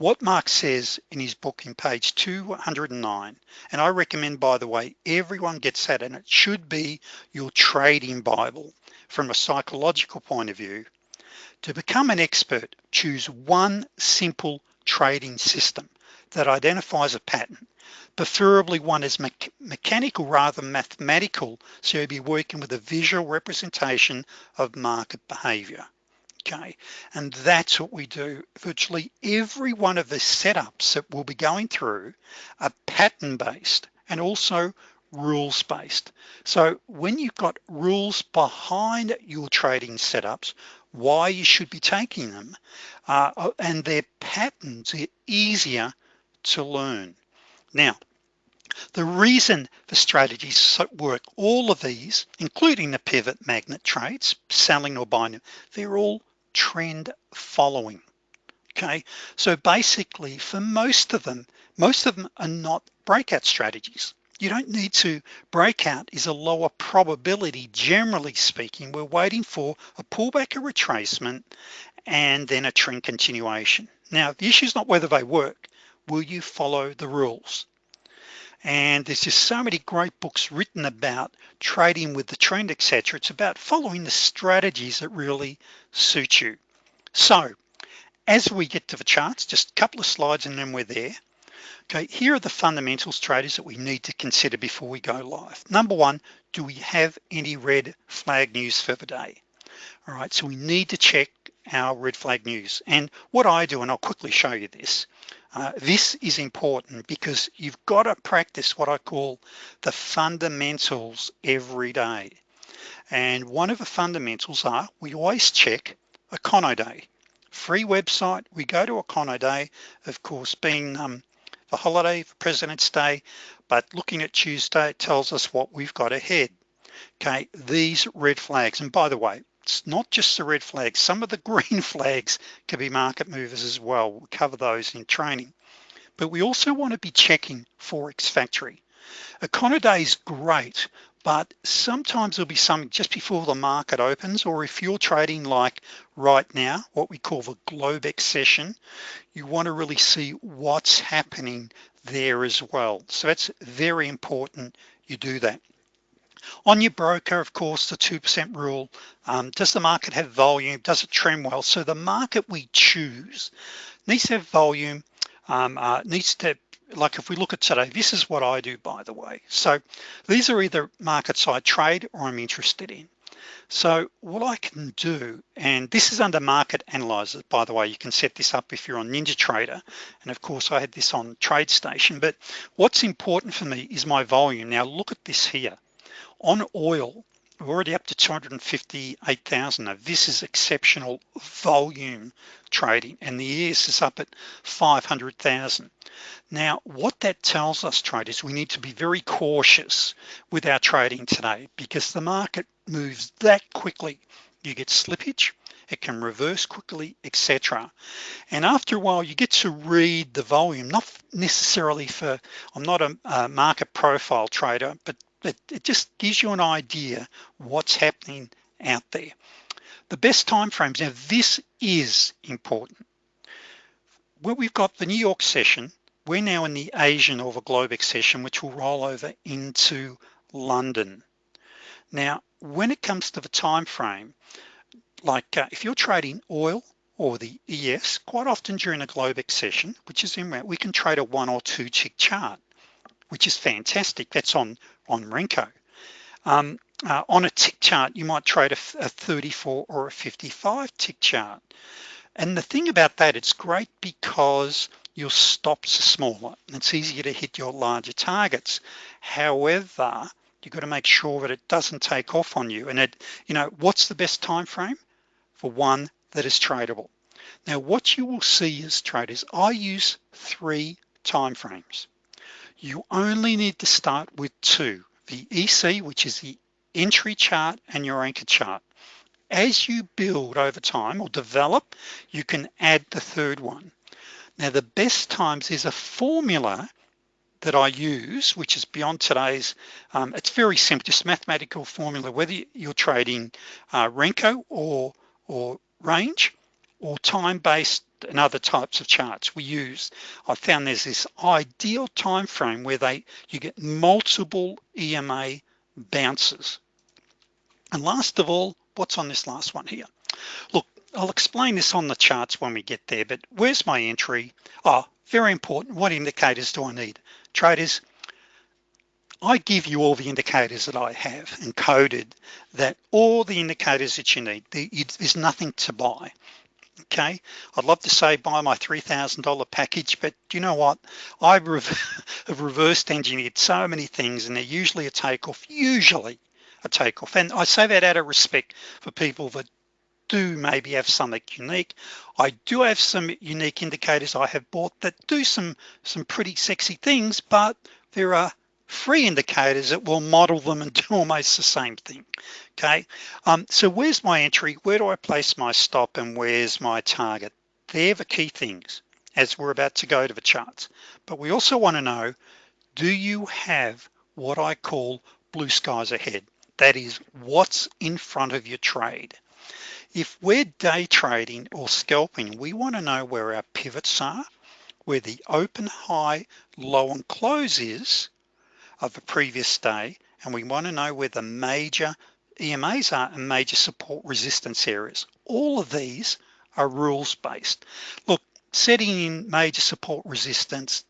what Mark says in his book in page 209 and I recommend by the way everyone gets that and it should be your trading Bible from a psychological point of view to become an expert choose one simple trading system that identifies a pattern preferably one is me mechanical rather than mathematical so you'll be working with a visual representation of market behavior okay. And that's what we do virtually every one of the setups that we'll be going through are pattern based and also rules based so when you've got rules behind your trading setups why you should be taking them uh, and their patterns are easier to learn. Now the reason the strategies work all of these including the pivot magnet trades selling or buying they're all trend following. Okay? So basically for most of them most of them are not breakout strategies. You don't need to breakout is a lower probability generally speaking. We're waiting for a pullback a retracement and then a trend continuation. Now the issue is not whether they work. Will you follow the rules and there's just so many great books written about trading with the trend etc it's about following the strategies that really suit you. So as we get to the charts just a couple of slides and then we're there. Okay here are the fundamentals traders that we need to consider before we go live. Number one do we have any red flag news for the day? All right so we need to check our red flag news. And what I do and I'll quickly show you this uh, this is important because you've got to practice what I call the fundamentals every day. And one of the fundamentals are we always check Econoday free website we go to Econoday of course being um, the holiday for President's Day but looking at Tuesday it tells us what we've got ahead. Okay these red flags. And by the way it's not just the red flags some of the green flags can be market movers as well. We'll cover those in training. But we also want to be checking Forex Factory. Econoday is great but sometimes there'll be something just before the market opens or if you're trading like right now what we call the Globex session you want to really see what's happening there as well. So that's very important you do that on your broker of course the 2% rule um, does the market have volume? Does it trend well? So the market we choose needs to have volume um, uh, needs to like if we look at today this is what I do by the way. So these are either markets I trade or I'm interested in. So what I can do and this is under market analyzer by the way you can set this up if you're on NinjaTrader and of course I had this on TradeStation but what's important for me is my volume. Now look at this here on oil we're already up to 258,000 now this is exceptional volume trading and the ES is up at 500,000 now what that tells us traders we need to be very cautious with our trading today because the market moves that quickly. You get slippage it can reverse quickly etc and after a while you get to read the volume not necessarily for I'm not a, a market profile trader but it, it just gives you an idea what's happening out there. The best time frames. Now this is important. Where we've got the New York session we're now in the Asian the Globex session which will roll over into London. Now when it comes to the time frame like uh, if you're trading oil or the ES quite often during a Globex session which is in we can trade a one or two tick chart which is fantastic. That's on on Renko. Um, uh, on a tick chart you might trade a, a 34 or a 55 tick chart. And the thing about that it's great because your stops are smaller and it's easier to hit your larger targets. However you've got to make sure that it doesn't take off on you and it you know what's the best time frame for one that is tradable. Now what you will see as traders I use three time frames you only need to start with two the EC which is the entry chart and your anchor chart. As you build over time or develop you can add the third one. Now the best times is a formula that I use which is beyond today's um, it's very simple just mathematical formula whether you're trading uh, Renko or or range or time-based and other types of charts we use I found there's this ideal time frame where they you get multiple EMA bounces. And last of all what's on this last one here? Look I'll explain this on the charts when we get there but where's my entry? Oh very important. What indicators do I need? Traders I give you all the indicators that I have encoded that all the indicators that you need there's nothing to buy okay. I'd love to say buy my $3,000 package but you know what? I have reversed engineered so many things and they're usually a takeoff usually a takeoff. And I say that out of respect for people that do maybe have something unique. I do have some unique indicators I have bought that do some some pretty sexy things but there are free indicators that will model them and do almost the same thing okay? Um, so where's my entry? Where do I place my stop and where's my target? They're the key things as we're about to go to the charts. But we also want to know do you have what I call blue skies ahead? That is what's in front of your trade? If we're day trading or scalping we want to know where our pivots are where the open high low and close is of the previous day and we want to know where the major EMAs are and major support resistance areas. All of these are rules based look setting in major support resistance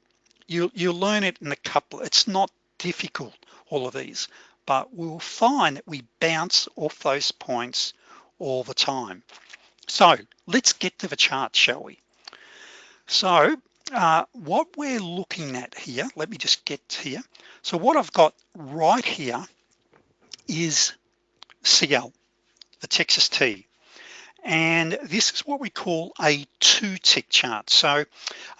you you'll learn it in a couple it's not difficult all of these but we'll find that we bounce off those points all the time. So let's get to the chart shall we? So uh, what we're looking at here let me just get here. So what I've got right here is CL the Texas tea. And this is what we call a two tick chart. So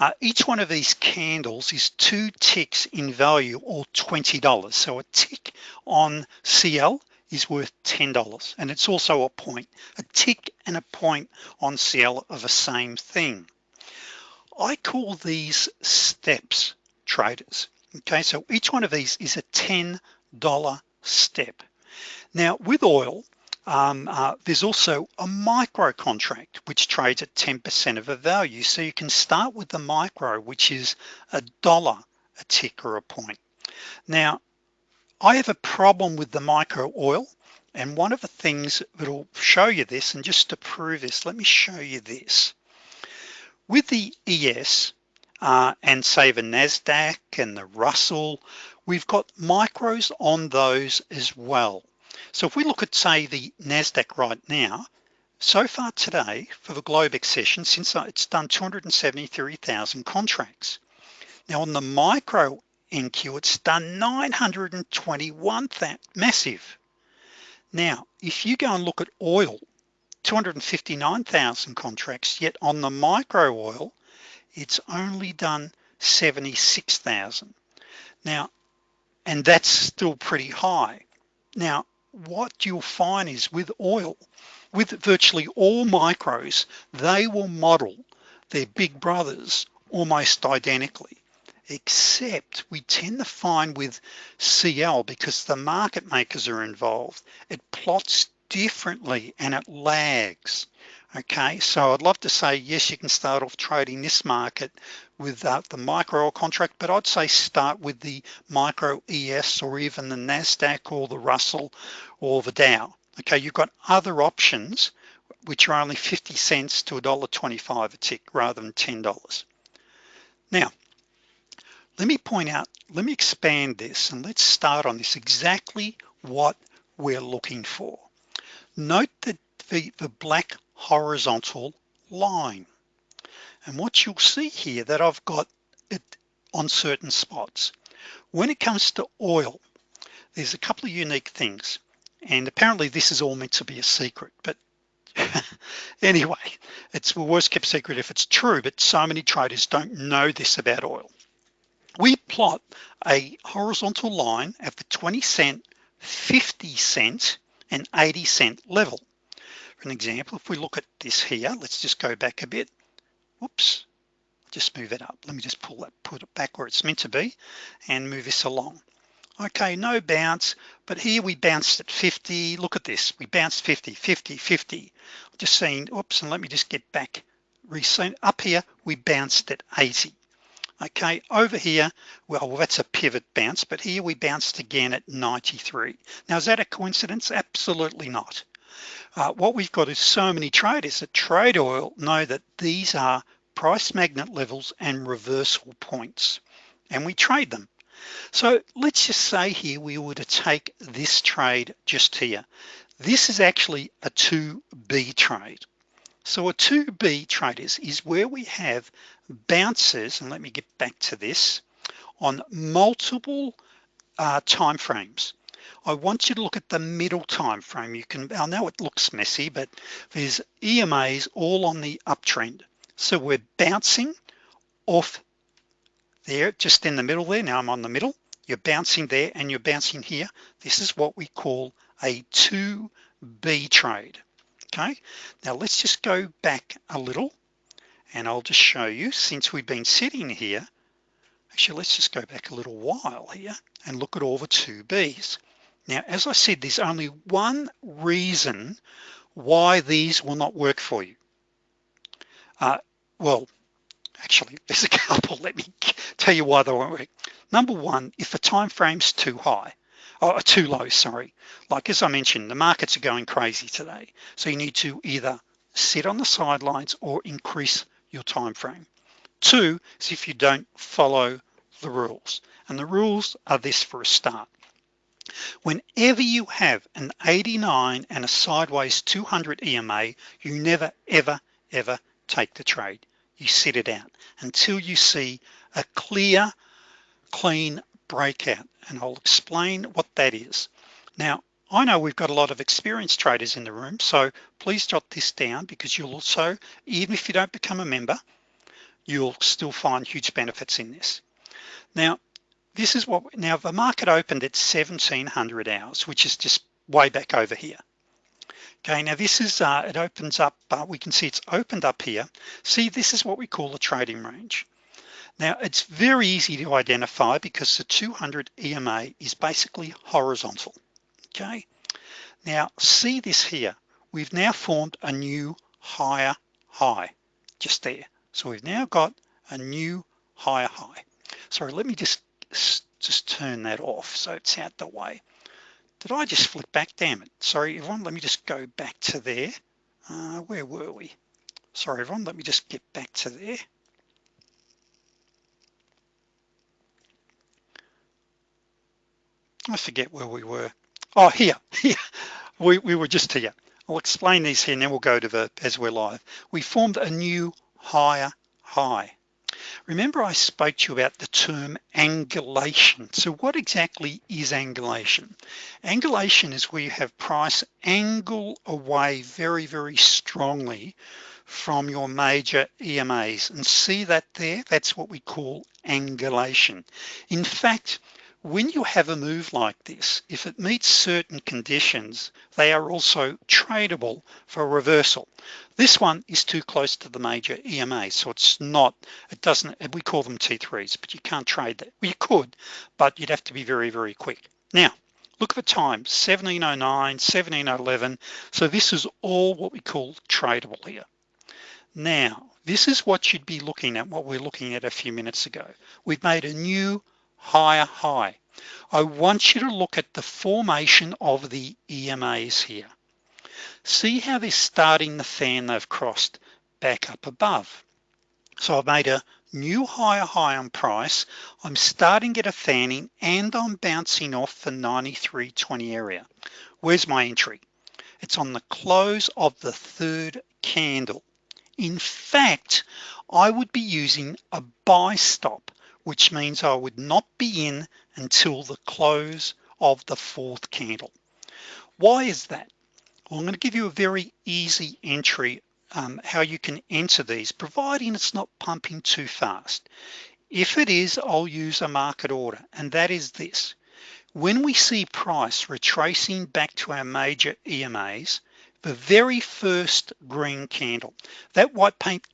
uh, each one of these candles is two ticks in value or $20 so a tick on CL is worth $10 and it's also a point a tick and a point on CL of the same thing I call these steps traders. Okay so each one of these is a $10 step. Now with oil um, uh, there's also a micro contract which trades at 10% of a value. So you can start with the micro which is a dollar a tick or a point. Now I have a problem with the micro oil and one of the things that'll show you this and just to prove this let me show you this with the ES uh, and say the NASDAQ and the Russell we've got micros on those as well. So if we look at say the NASDAQ right now so far today for the Globex session since it's done 273,000 contracts. Now on the micro NQ it's done 921 that massive. Now if you go and look at oil 259,000 contracts yet on the micro oil it's only done 76,000 now and that's still pretty high. Now what you'll find is with oil with virtually all micros they will model their big brothers almost identically except we tend to find with CL because the market makers are involved. It plots differently and it lags. Okay so I'd love to say yes you can start off trading this market with uh, the micro contract but I'd say start with the micro ES or even the NASDAQ or the Russell or the Dow. Okay you've got other options which are only 50 cents to a dollar 25 a tick rather than $10 now let me point out let me expand this and let's start on this exactly what we're looking for note that the, the black horizontal line. And what you'll see here that I've got it on certain spots. When it comes to oil there's a couple of unique things. And apparently this is all meant to be a secret but anyway it's the worst kept secret if it's true but so many traders don't know this about oil. We plot a horizontal line at the 20 cent 50 cent and 80 cent level. For an example if we look at this here let's just go back a bit. Whoops. Just move it up. Let me just pull that put it back where it's meant to be and move this along. Okay no bounce but here we bounced at 50 look at this. We bounced 50 50 50 just saying oops and let me just get back. Up here we bounced at 80 okay over here well that's a pivot bounce but here we bounced again at 93 now is that a coincidence? Absolutely not. Uh, what we've got is so many traders that trade oil know that these are price magnet levels and reversal points and we trade them. So let's just say here we were to take this trade just here. This is actually a 2b trade. So a 2B traders is where we have bounces and let me get back to this on multiple uh, time frames. I want you to look at the middle time frame. You can I know it looks messy but there's EMAs all on the uptrend. So we're bouncing off there just in the middle there. Now I'm on the middle. You're bouncing there and you're bouncing here. This is what we call a 2b trade. Okay? Now let's just go back a little and I'll just show you since we've been sitting here actually let's just go back a little while here and look at all the two B's. Now as I said there's only one reason why these will not work for you. Uh, well actually there's a couple. Let me tell you why they won't work. Number one if the time frame's too high or too low sorry. Like as I mentioned the markets are going crazy today. So you need to either sit on the sidelines or increase your time frame. Two is if you don't follow the rules and the rules are this for a start. Whenever you have an 89 and a sideways 200 EMA you never ever ever take the trade. You sit it out until you see a clear clean breakout and I'll explain what that is. Now I know we've got a lot of experienced traders in the room so please jot this down because you'll also even if you don't become a member you'll still find huge benefits in this. Now this is what now the market opened at 1700 hours which is just way back over here. Okay now this is uh, it opens up uh, we can see it's opened up here. See this is what we call a trading range. Now it's very easy to identify because the 200 EMA is basically horizontal okay? Now see this here. We've now formed a new higher high just there. So we've now got a new higher high. Sorry let me just just turn that off so it's out the way. Did I just flip back? Damn it. Sorry everyone let me just go back to there. Uh, where were we? Sorry everyone let me just get back to there. I forget where we were oh here here. We, we were just here. I'll explain these here and then we'll go to the as we're live. We formed a new higher high. Remember I spoke to you about the term angulation. So what exactly is angulation? Angulation is where you have price angle away very very strongly from your major EMAs and see that there? That's what we call angulation. In fact when you have a move like this if it meets certain conditions they are also tradable for reversal. This one is too close to the major EMA so it's not it doesn't we call them T3s but you can't trade that. Well, you could but you'd have to be very very quick. Now look at the time 1709 1711 so this is all what we call tradable here. Now this is what you'd be looking at what we're looking at a few minutes ago. We've made a new higher high. I want you to look at the formation of the EMAs here. See how they're starting the fan they've crossed back up above. So I've made a new higher high on price. I'm starting get a fanning and I'm bouncing off the 93.20 area. Where's my entry? It's on the close of the third candle. In fact I would be using a buy stop which means I would not be in until the close of the fourth candle. Why is that? Well, I'm going to give you a very easy entry um, how you can enter these providing it's not pumping too fast. If it is I'll use a market order and that is this. When we see price retracing back to our major EMAs the very first green candle that white paint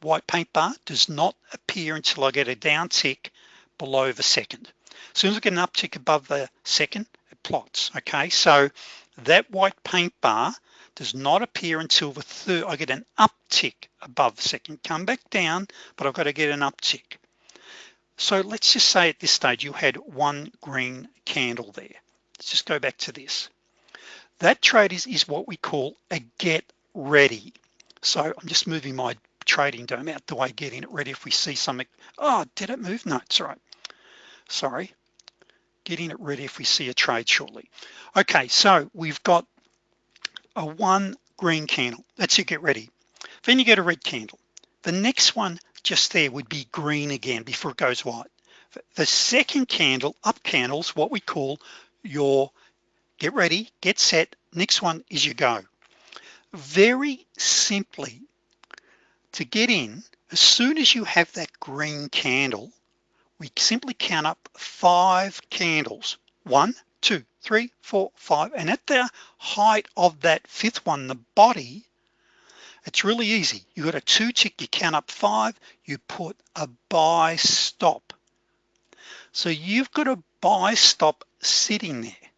white paint bar does not appear until I get a down tick below the second. As soon as I get an uptick above the second it plots okay? So that white paint bar does not appear until the third I get an uptick above the second. Come back down but I've got to get an uptick so let's just say at this stage you had one green candle there. Let's just go back to this. That trade is, is what we call a get ready. So I'm just moving my trading DOM out the way getting it ready if we see something? Oh did it move? No it's all right. Sorry. Getting it ready if we see a trade shortly. Okay so we've got a one green candle. That's you get ready. Then you get a red candle. The next one just there would be green again before it goes white. The second candle up candles what we call your get ready get set next one is your go. Very simply to get in as soon as you have that green candle we simply count up five candles. One two three four five. And at the height of that fifth one the body it's really easy. You got a two tick you count up five you put a buy stop. So you've got a buy stop sitting there.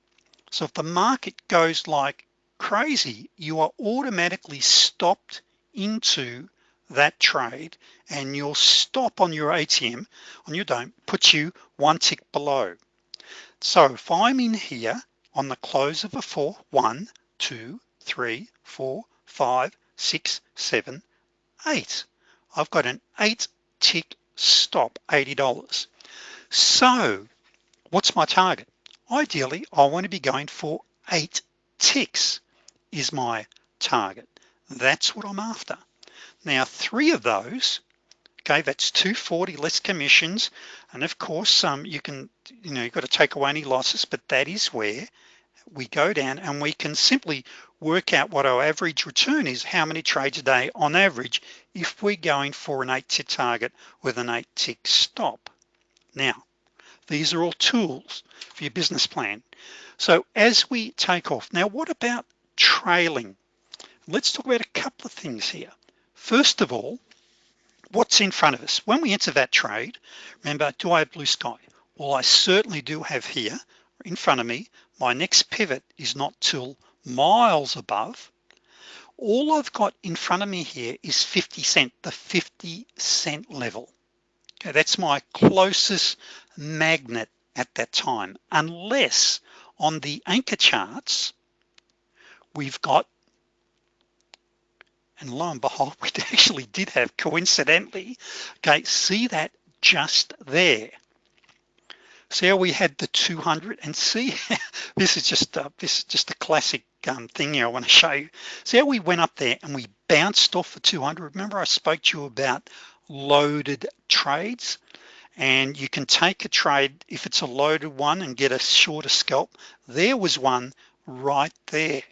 So if the market goes like crazy you are automatically stopped into that trade and your stop on your ATM on your don't put you one tick below. So if I'm in here on the close of a four one two three four five six seven eight I've got an eight tick stop $80 so what's my target? Ideally I want to be going for eight ticks is my target. That's what I'm after now three of those okay that's 240 less commissions. And of course um, you can you know you've got to take away any losses but that is where we go down and we can simply work out what our average return is how many trades a day on average if we're going for an eight tick target with an eight tick stop. Now these are all tools for your business plan. So as we take off now what about trailing? Let's talk about a couple of things here first of all what's in front of us? When we enter that trade remember do I have blue sky? Well I certainly do have here in front of me my next pivot is not till miles above. All I've got in front of me here is 50 cent the 50 cent level. Okay that's my closest magnet at that time unless on the anchor charts we've got and lo and behold we actually did have coincidentally okay see that just there. See how we had the 200 and see this is just uh, this is just a classic um, thing here I want to show you. See how we went up there and we bounced off the 200 remember I spoke to you about loaded trades? And you can take a trade if it's a loaded one and get a shorter scalp. There was one right there.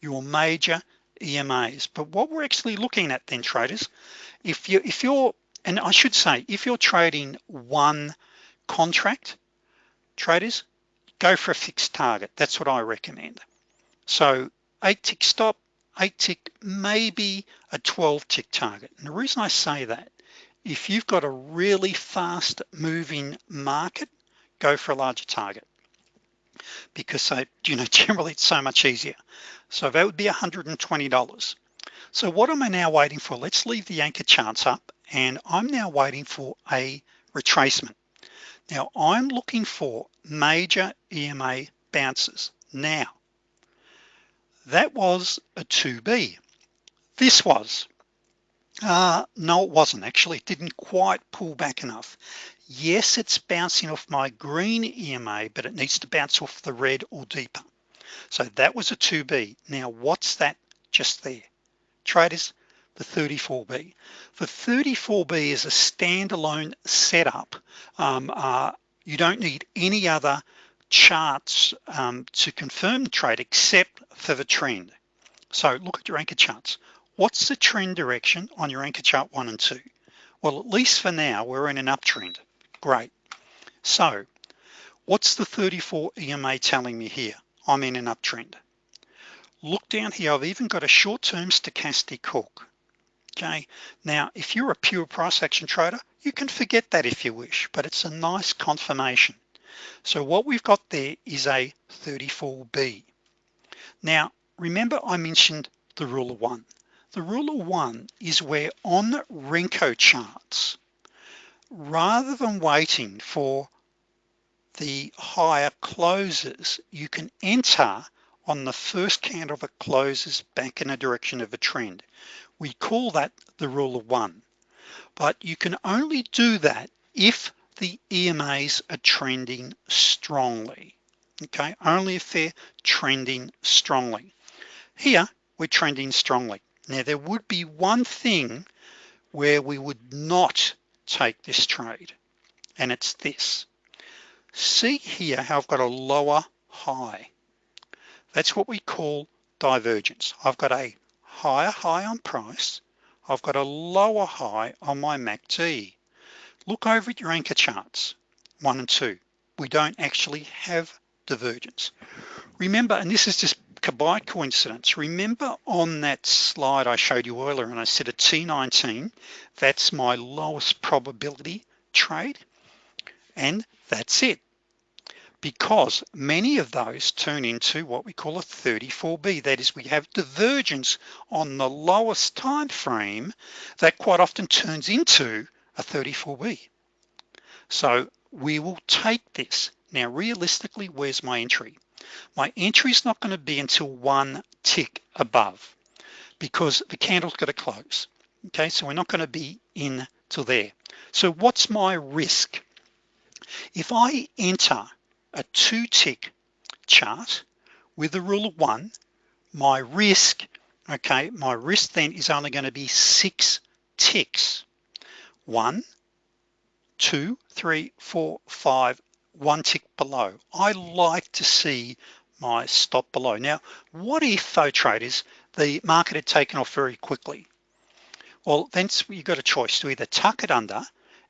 Your major EMAs but what we're actually looking at then traders if you if you're and I should say if you're trading one contract traders go for a fixed target. That's what I recommend. So eight tick stop eight tick maybe a 12 tick target. And the reason I say that if you've got a really fast moving market go for a larger target because so you know generally it's so much easier. So that would be $120 so what am I now waiting for? Let's leave the anchor charts up and I'm now waiting for a retracement. Now I'm looking for major EMA bounces. Now that was a 2b this was uh, no it wasn't. Actually it didn't quite pull back enough yes it's bouncing off my green EMA but it needs to bounce off the red or deeper. So that was a 2b now what's that just there? Traders the 34b the 34b is a standalone setup. Um, uh, you don't need any other charts um, to confirm the trade except for the trend. So look at your anchor charts. What's the trend direction on your anchor chart one and two? Well at least for now we're in an uptrend great. So what's the 34 EMA telling me here? I'm in an uptrend. Look down here I've even got a short-term stochastic hook. Okay now if you're a pure price action trader you can forget that if you wish but it's a nice confirmation. So what we've got there is a 34b now remember I mentioned the rule of one. The rule of one is where on Renko charts rather than waiting for the higher closes you can enter on the first candle that closes back in a direction of a trend. We call that the rule of one. But you can only do that if the EMAs are trending strongly. Okay? Only if they're trending strongly. Here we're trending strongly. Now there would be one thing where we would not take this trade. And it's this. See here how I've got a lower high. That's what we call divergence. I've got a higher high on price. I've got a lower high on my MACD look over at your anchor charts one and two. We don't actually have divergence. Remember and this is just by coincidence. Remember on that slide I showed you earlier and I said a T19 that's my lowest probability trade and that's it. Because many of those turn into what we call a 34B that is we have divergence on the lowest time frame that quite often turns into a 34B so we will take this. Now realistically where's my entry my entry is not going to be until one tick above because the candle's got to close okay? So we're not going to be in till there. So what's my risk? If I enter a two tick chart with a rule of one my risk okay my risk then is only going to be six ticks. One two three four five one tick below. I like to see my stop below. Now what if though traders the market had taken off very quickly? Well then you've got a choice to either tuck it under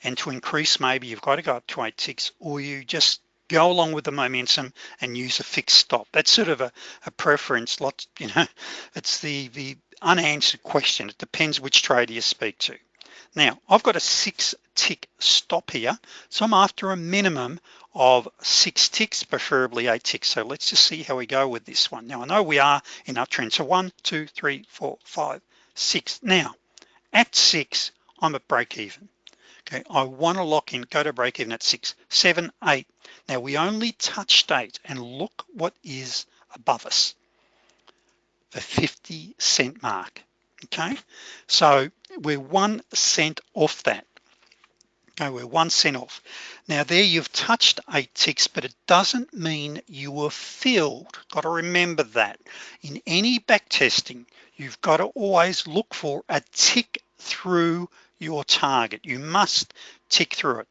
and to increase maybe you've got to go up to eight ticks or you just go along with the momentum and use a fixed stop. That's sort of a, a preference lot you know it's the the unanswered question. It depends which trader you speak to. Now I've got a six tick stop here so I'm after a minimum of six ticks preferably eight ticks. So let's just see how we go with this one. Now I know we are in uptrend so one two three four five six. Now at six I'm at break even. Okay I want to lock in go to break even at six seven eight. Now we only touched eight and look what is above us. The 50 cent mark. Okay so we're one cent off that okay we're one cent off. Now there you've touched eight ticks but it doesn't mean you were filled. Got to remember that. In any back testing you've got to always look for a tick through your target. You must tick through it.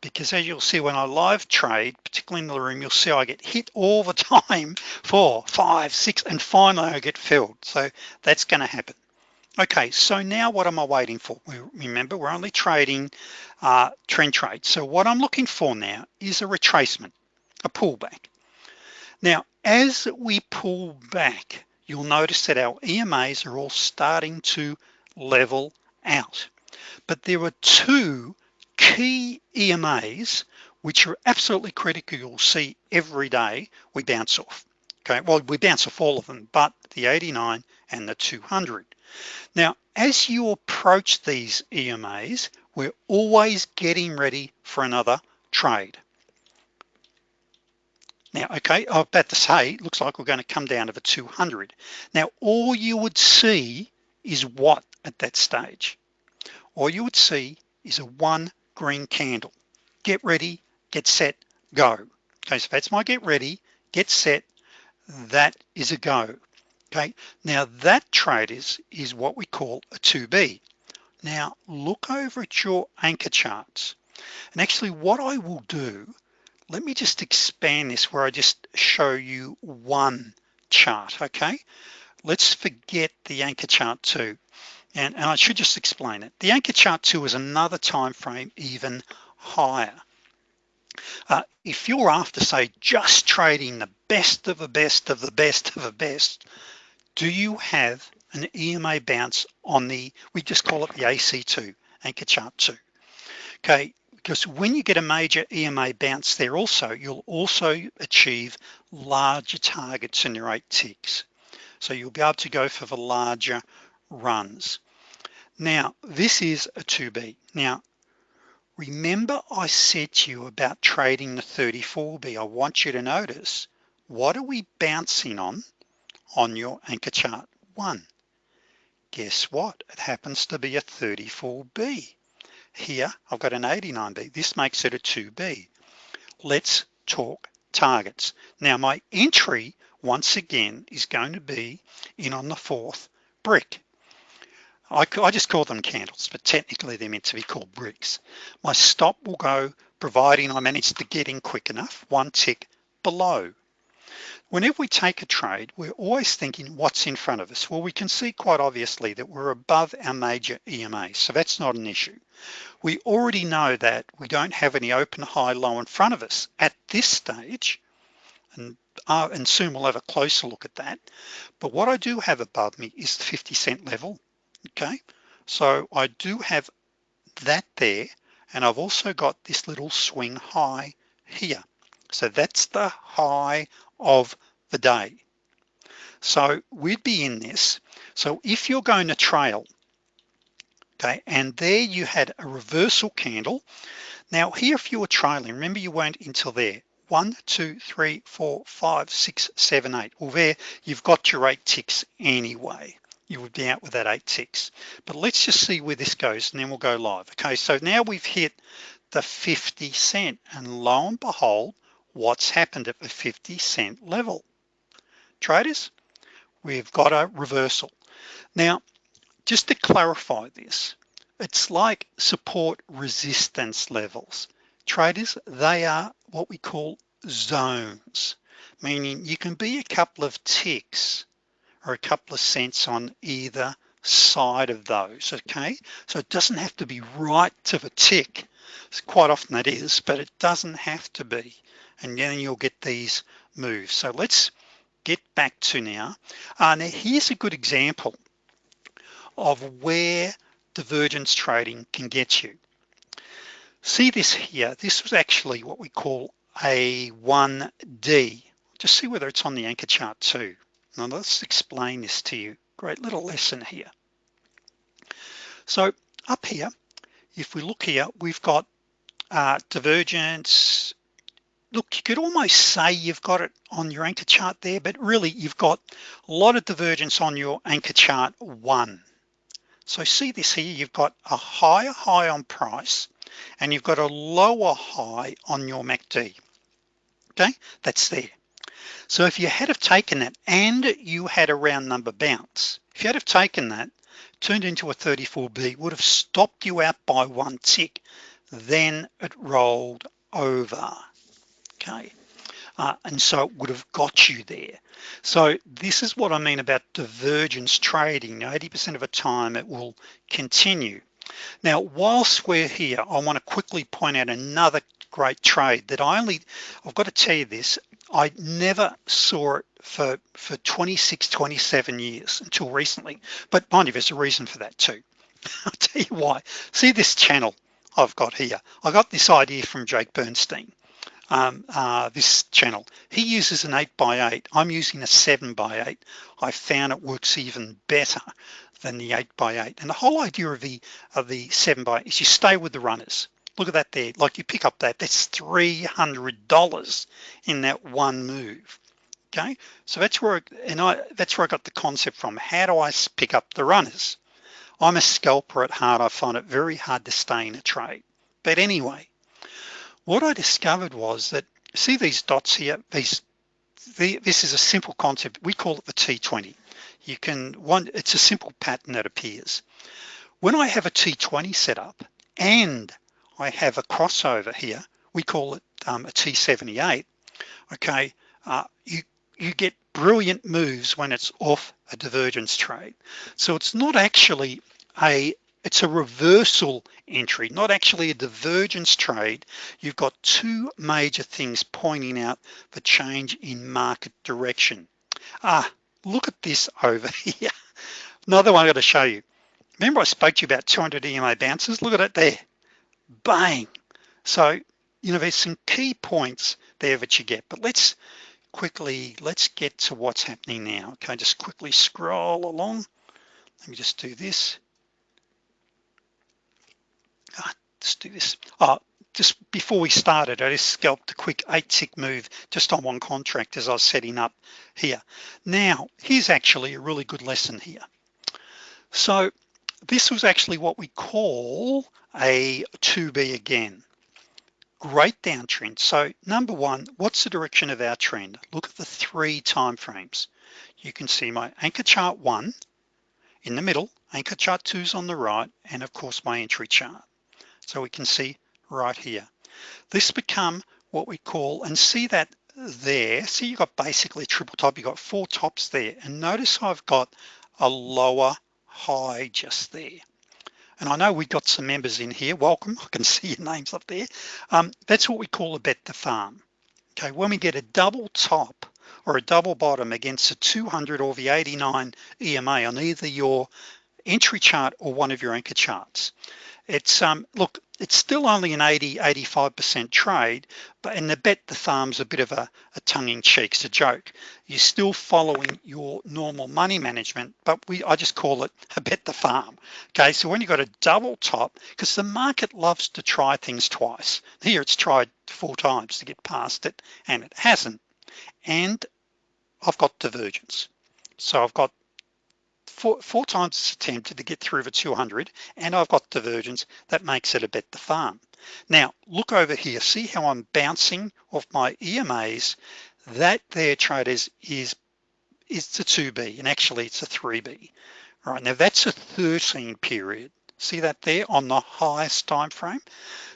Because as you'll see when I live trade particularly in the room you'll see I get hit all the time four five six and finally I get filled. So that's going to happen okay so now what am I waiting for? Remember we're only trading uh, trend trade. So what I'm looking for now is a retracement a pullback. Now as we pull back you'll notice that our EMAs are all starting to level out. But there are two key EMAs which are absolutely critical you'll see every day we bounce off. Okay well we bounce off all of them but the 89 and the 200 now as you approach these EMAs we're always getting ready for another trade. Now okay I'm about to say it looks like we're going to come down to the 200 now all you would see is what at that stage? All you would see is a one green candle. Get ready get set go. Okay so that's my get ready get set that is a go okay now that trade is is what we call a 2b now look over at your anchor charts. And actually what I will do let me just expand this where I just show you one chart okay? Let's forget the anchor chart too and, and I should just explain it. The anchor chart 2 is another time frame even higher. Uh, if you're after say just trading the best of the best of the best of the best do you have an EMA bounce on the we just call it the AC2 anchor chart 2 okay because when you get a major EMA bounce there also you'll also achieve larger targets in your eight ticks. So you'll be able to go for the larger runs. Now this is a 2b now remember I said to you about trading the 34b I want you to notice what are we bouncing on on your anchor chart one. Guess what? It happens to be a 34b here I've got an 89b this makes it a 2b let's talk targets. Now my entry once again is going to be in on the fourth brick. I, I just call them candles but technically they're meant to be called bricks. My stop will go providing I manage to get in quick enough one tick below whenever we take a trade we're always thinking what's in front of us. Well we can see quite obviously that we're above our major EMA so that's not an issue. We already know that we don't have any open high low in front of us at this stage and uh, and soon we'll have a closer look at that. But what I do have above me is the 50 cent level okay? So I do have that there and I've also got this little swing high here. So that's the high of the day. So we'd be in this. So if you're going to trail okay and there you had a reversal candle. Now here if you were trailing remember you weren't until there. One two three four five six seven eight. Well there you've got your eight ticks anyway. You would be out with that eight ticks. But let's just see where this goes and then we'll go live. Okay so now we've hit the 50 cent and lo and behold what's happened at the 50 cent level. Traders we've got a reversal. Now just to clarify this it's like support resistance levels. Traders they are what we call zones meaning you can be a couple of ticks or a couple of cents on either side of those okay? So it doesn't have to be right to the tick. Quite often that is but it doesn't have to be and then you'll get these moves. So let's get back to now. Uh, now here's a good example of where divergence trading can get you. See this here. This was actually what we call a 1d just see whether it's on the anchor chart two. Now let's explain this to you. Great little lesson here. So up here if we look here we've got uh, divergence look you could almost say you've got it on your anchor chart there but really you've got a lot of divergence on your anchor chart one. So see this here you've got a higher high on price and you've got a lower high on your MACD okay that's there. So if you had have taken that and you had a round number bounce if you had have taken that turned into a 34b would have stopped you out by one tick then it rolled over okay. Uh, and so it would have got you there. So this is what I mean about divergence trading. 80% of the time it will continue. Now whilst we're here I want to quickly point out another great trade that I only I've got to tell you this I never saw it for for 26 27 years until recently. But mind you there's a reason for that too. I'll tell you why. See this channel I've got here? I got this idea from Jake Bernstein um, uh, this channel. He uses an 8 by 8 I'm using a 7 by 8 I found it works even better than the 8 by 8 and the whole idea of the of the 7 by 8 is you stay with the runners. Look at that there. Like you pick up that that's $300 in that one move. Okay? So that's where and I that's where I got the concept from. How do I pick up the runners? I'm a scalper at heart. I find it very hard to stay in a trade. But anyway what I discovered was that see these dots here? These the, this is a simple concept. We call it the T20 you can one it's a simple pattern that appears. When I have a T20 set up and I have a crossover here we call it um, a T78 okay uh, you you get brilliant moves when it's off a divergence trade so it's not actually a it's a reversal entry. Not actually a divergence trade. You've got two major things pointing out the change in market direction. Ah look at this over here. Another one I got to show you. Remember I spoke to you about 200 EMA bounces look at it there. Bang. So you know there's some key points there that you get but let's quickly let's get to what's happening now. Okay just quickly scroll along? Let me just do this ah, let's do this. Oh just before we started I just scalped a quick eight tick move just on one contract as I was setting up here. Now here's actually a really good lesson here. So this was actually what we call a 2b again. Great downtrend. So number one what's the direction of our trend? Look at the three time frames. You can see my anchor chart one in the middle anchor chart two is on the right and of course my entry chart so we can see right here. This become what we call and see that there see you got basically triple top you got four tops there and notice I've got a lower high just there. And I know we've got some members in here welcome I can see your names up there. Um, that's what we call a bet the farm. Okay when we get a double top or a double bottom against a 200 or the 89 EMA on either your entry chart or one of your anchor charts it's um look it's still only an 80 85% trade but in the bet the farm's a bit of a, a tongue-in-cheek it's a joke. You're still following your normal money management but we I just call it a bet the farm. Okay so when you got a double top because the market loves to try things twice. Here it's tried four times to get past it and it hasn't. And I've got divergence. So I've got four, four times it's attempted to get through the 200 and I've got divergence that makes it a bet the farm. Now look over here. See how I'm bouncing off my EMAs that there traders is is the 2b and actually it's a 3b all right now that's a 13 period. See that there on the highest time frame?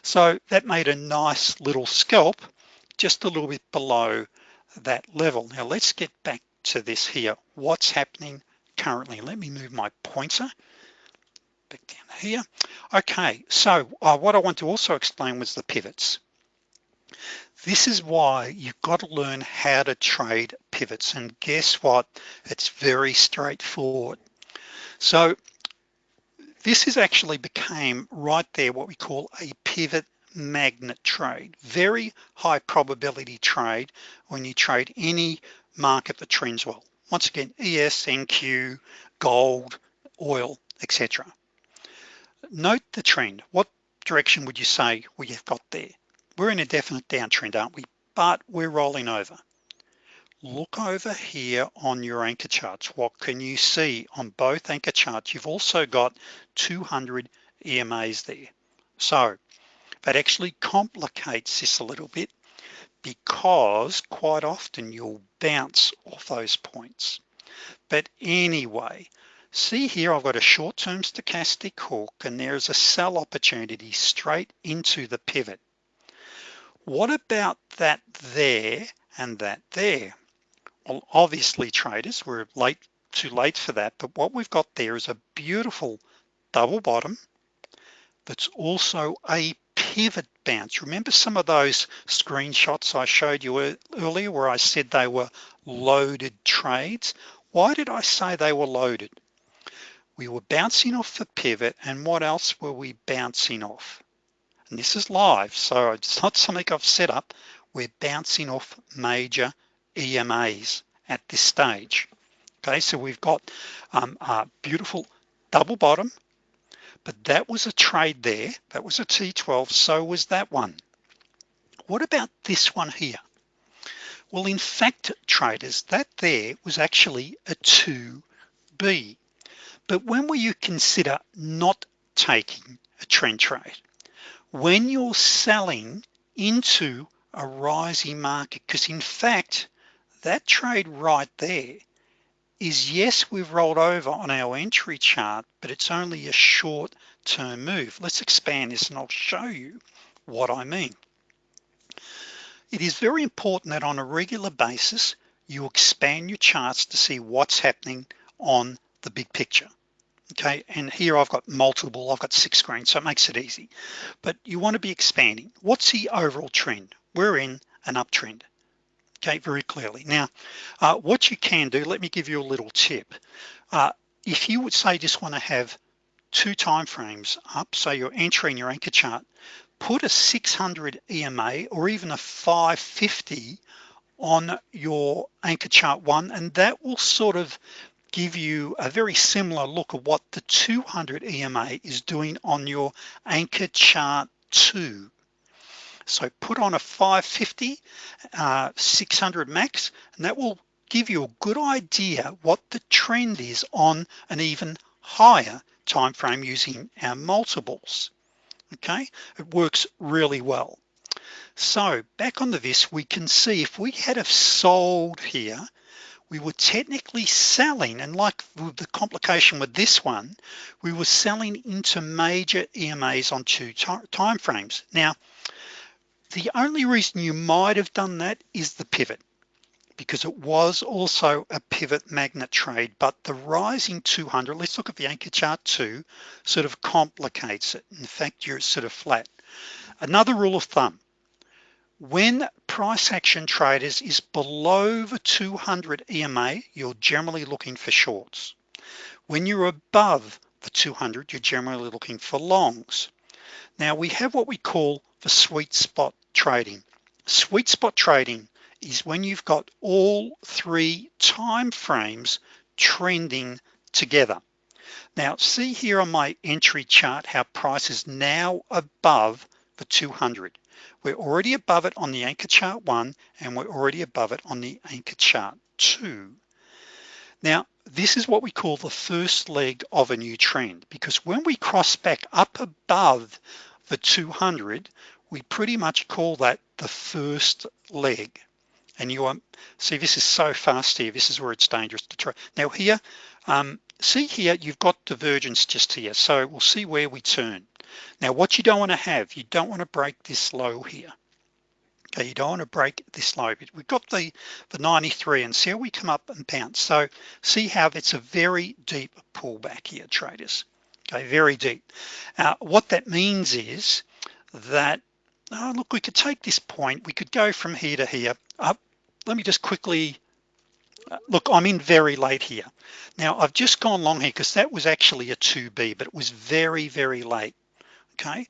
So that made a nice little scalp just a little bit below that level. Now let's get back to this here. What's happening currently. Let me move my pointer back down here. Okay so uh, what I want to also explain was the pivots. This is why you've got to learn how to trade pivots and guess what? It's very straightforward. So this is actually became right there what we call a pivot magnet trade. Very high probability trade when you trade any market that trends well once again ES NQ gold oil etc note the trend. What direction would you say we have got there? We're in a definite downtrend aren't we? But we're rolling over. Look over here on your anchor charts. What can you see on both anchor charts? You've also got 200 EMAs there. So that actually complicates this a little bit because quite often you'll bounce off those points. But anyway see here I've got a short-term stochastic hook and there's a sell opportunity straight into the pivot. What about that there and that there? Well obviously traders we're late too late for that but what we've got there is a beautiful double bottom that's also a pivot bounce remember some of those screenshots I showed you earlier where I said they were loaded trades? Why did I say they were loaded? We were bouncing off the pivot and what else were we bouncing off? And this is live so it's not something I've set up. We're bouncing off major EMAs at this stage. Okay so we've got um, a beautiful double bottom but that was a trade there. That was a T12 so was that one. What about this one here? Well in fact traders that there was actually a 2b but when will you consider not taking a trend trade? When you're selling into a rising market because in fact that trade right there is yes we've rolled over on our entry chart but it's only a short term move. Let's expand this and I'll show you what I mean. It is very important that on a regular basis you expand your charts to see what's happening on the big picture. Okay and here I've got multiple I've got six screens so it makes it easy. But you want to be expanding. What's the overall trend? We're in an uptrend okay very clearly. Now uh, what you can do let me give you a little tip. Uh, if you would say just want to have two time frames up so you're entering your anchor chart put a 600 EMA or even a 550 on your anchor chart one and that will sort of give you a very similar look at what the 200 EMA is doing on your anchor chart two so put on a 550 uh, 600 max and that will give you a good idea what the trend is on an even higher time frame using our multiples. Okay? It works really well. So back on the VIS we can see if we had have sold here we were technically selling and like the complication with this one we were selling into major EMAs on two time frames now the only reason you might have done that is the pivot because it was also a pivot magnet trade but the rising 200 let's look at the anchor chart two sort of complicates it. In fact you're sort of flat. Another rule of thumb when price action traders is below the 200 EMA you're generally looking for shorts. When you're above the 200 you're generally looking for longs. Now we have what we call the sweet spot trading. Sweet spot trading is when you've got all three time frames trending together. Now see here on my entry chart how price is now above the 200 we're already above it on the anchor chart one and we're already above it on the anchor chart two. Now this is what we call the first leg of a new trend because when we cross back up above the 200 we pretty much call that the first leg. And you see this is so fast here. This is where it's dangerous to try. Now here um, see here you've got divergence just here. So we'll see where we turn. Now what you don't want to have you don't want to break this low here. Okay you don't want to break this low. But we've got the the 93 and see how we come up and bounce so see how it's a very deep pullback here traders. Okay very deep. Uh, what that means is that oh, look we could take this point. We could go from here to here. Up let me just quickly uh, look I'm in very late here. Now I've just gone long here because that was actually a 2b but it was very very late okay?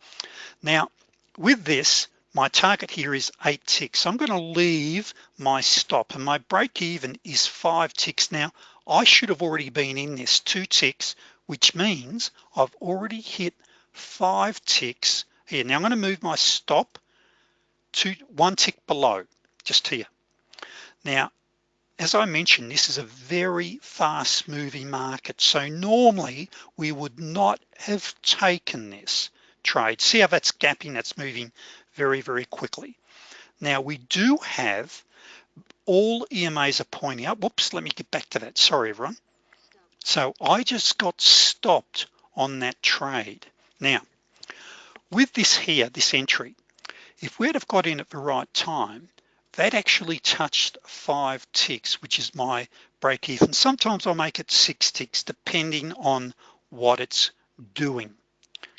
Now with this my target here is eight ticks. So I'm going to leave my stop and my break even is five ticks. Now I should have already been in this two ticks which means I've already hit five ticks here now I'm going to move my stop to one tick below just here. Now as I mentioned this is a very fast moving market so normally we would not have taken this trade. See how that's gapping that's moving very very quickly. Now we do have all EMAs are pointing up. Whoops let me get back to that. Sorry everyone. So I just got stopped on that trade. Now with this here this entry if we'd have got in at the right time that actually touched five ticks which is my break even sometimes I'll make it six ticks depending on what it's doing.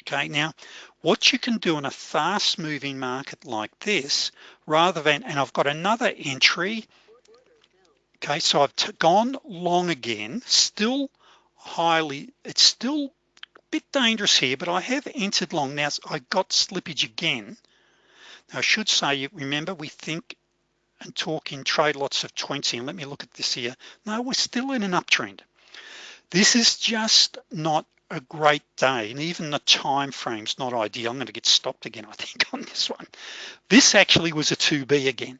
Okay now what you can do in a fast moving market like this rather than and I've got another entry. Okay so I've gone long again still highly it's still bit dangerous here but I have entered long. Now I got slippage again. Now I should say remember we think and talk in trade lots of 20 and let me look at this here. No we're still in an uptrend. This is just not a great day and even the time frame's not ideal. I'm going to get stopped again I think on this one. This actually was a 2b again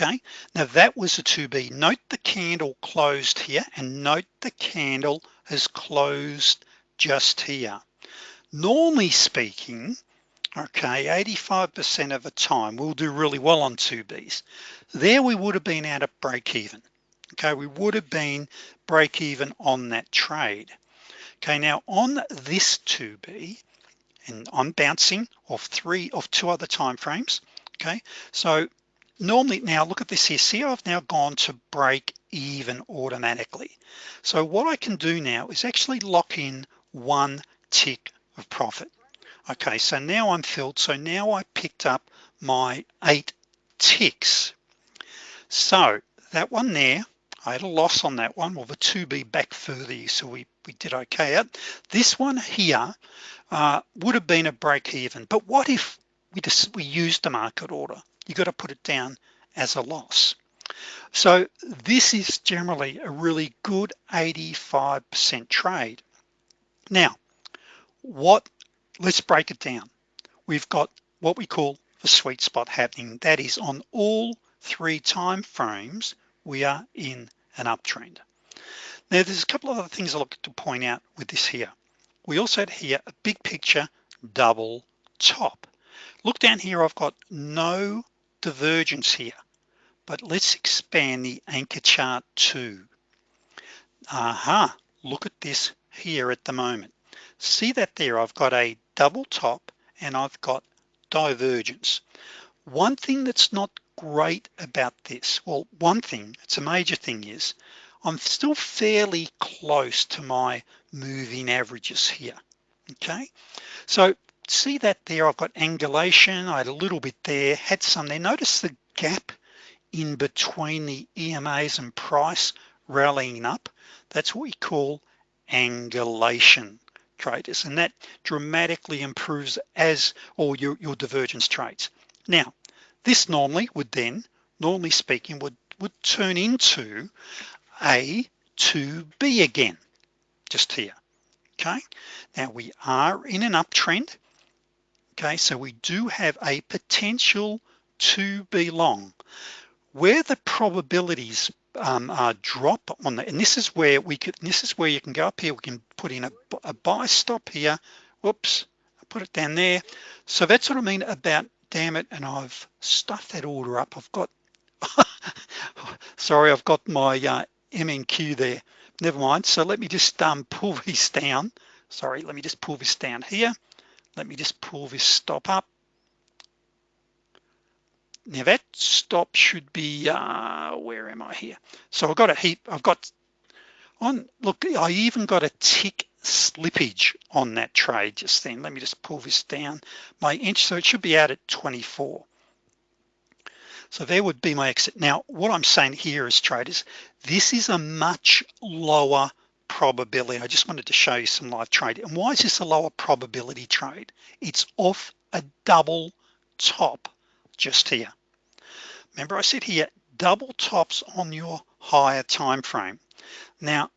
okay? Now that was a 2b note the candle closed here and note the candle has closed just here. Normally speaking okay 85% of the time we'll do really well on 2b's there we would have been out of break even. Okay we would have been break even on that trade. Okay now on this 2b and I'm bouncing off three of two other time frames. Okay so normally now look at this here. See I've now gone to break even automatically. So what I can do now is actually lock in one tick of profit. Okay so now I'm filled so now I picked up my eight ticks. So that one there I had a loss on that one. Well the 2b back further so we we did okay at this one here uh, would have been a break even but what if we just we used the market order? You got to put it down as a loss. So this is generally a really good 85% trade now what let's break it down. We've got what we call the sweet spot happening. That is on all three time frames we are in an uptrend. Now there's a couple of other things I look to point out with this here. We also had here a big picture double top. Look down here I've got no divergence here but let's expand the anchor chart to aha look at this here at the moment. See that there I've got a double top and I've got divergence. One thing that's not great about this well one thing it's a major thing is I'm still fairly close to my moving averages here okay? So see that there I've got angulation I had a little bit there had some there. Notice the gap in between the EMAs and price rallying up. That's what we call angulation traders and that dramatically improves as or your, your divergence trades. Now this normally would then normally speaking would would turn into a to B again just here okay? Now we are in an uptrend okay? So we do have a potential to be long. Where the probabilities um, uh, drop on the and this is where we could this is where you can go up here. We can put in a, a buy stop here. Whoops I put it down there. So that's what I mean about damn it and I've stuffed that order up. I've got sorry I've got my uh, MNQ there. Never mind. So let me just um, pull this down. Sorry let me just pull this down here. Let me just pull this stop up now that stop should be uh, where am I here? So I've got a heap I've got on look I even got a tick slippage on that trade just then. Let me just pull this down. My inch so it should be out at 24 so there would be my exit. Now what I'm saying here is traders this is a much lower probability. I just wanted to show you some live trade. And why is this a lower probability trade? It's off a double top just here remember I said here double tops on your higher time frame. Now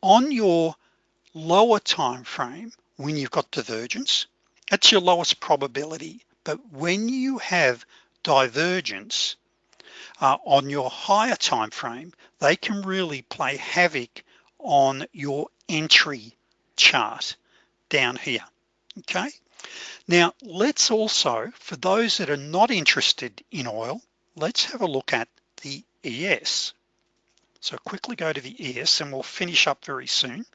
on your lower time frame when you've got divergence that's your lowest probability. But when you have divergence uh, on your higher time frame they can really play havoc on your entry chart down here. Okay now let's also for those that are not interested in oil let's have a look at the ES so quickly go to the ES and we'll finish up very soon.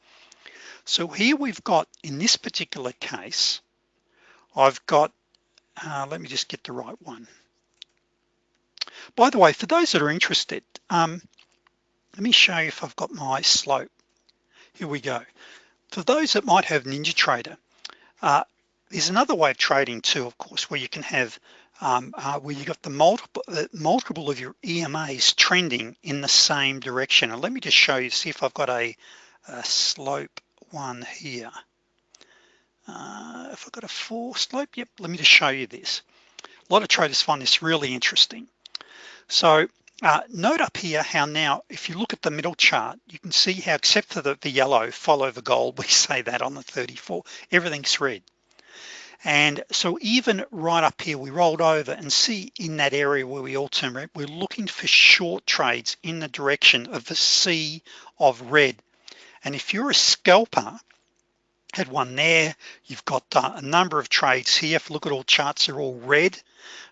So here we've got in this particular case I've got uh, let me just get the right one. By the way for those that are interested um, let me show you if I've got my slope. Here we go. For those that might have NinjaTrader uh, there's another way of trading too of course where you can have um, uh, where you've got the multiple uh, multiple of your EMAs trending in the same direction. And let me just show you see if I've got a, a slope one here. Uh, if I've got a four slope yep let me just show you this. A lot of traders find this really interesting. So uh, note up here how now if you look at the middle chart you can see how except for the, the yellow follow the gold we say that on the 34 everything's red and so even right up here we rolled over and see in that area where we all turn red we're looking for short trades in the direction of the sea of red. And if you're a scalper had one there you've got uh, a number of trades here. If you look at all charts they're all red.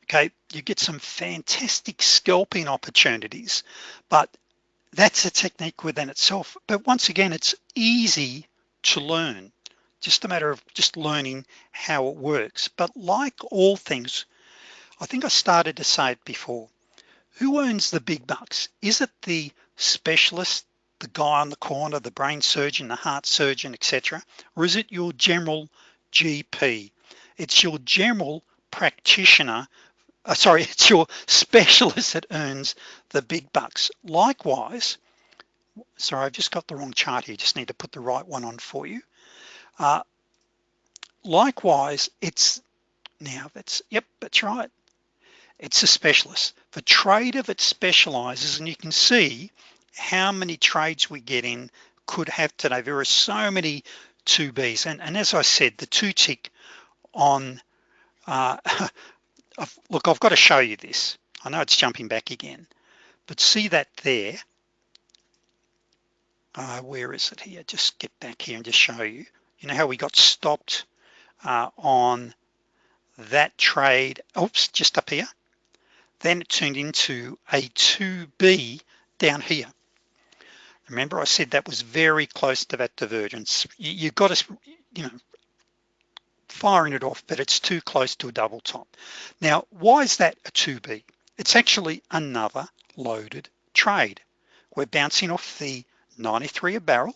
Okay you get some fantastic scalping opportunities but that's a technique within itself. But once again it's easy to learn just a matter of just learning how it works. But like all things I think I started to say it before who owns the big bucks? Is it the specialist the guy on the corner the brain surgeon the heart surgeon etc or is it your general GP it's your general practitioner uh, sorry it's your specialist that earns the big bucks. Likewise sorry I've just got the wrong chart here just need to put the right one on for you uh, likewise it's now that's yep that's right. It's a specialist. The trader that specializes and you can see how many trades we get in could have today. There are so many 2Bs and, and as I said the two tick on uh, I've, look I've got to show you this. I know it's jumping back again but see that there? Uh, where is it here? Just get back here and just show you you know how we got stopped uh, on that trade? Oops just up here. Then it turned into a 2b down here. Remember I said that was very close to that divergence. You, you got to you know firing it off but it's too close to a double top. Now why is that a 2b it's actually another loaded trade. We're bouncing off the 93 a barrel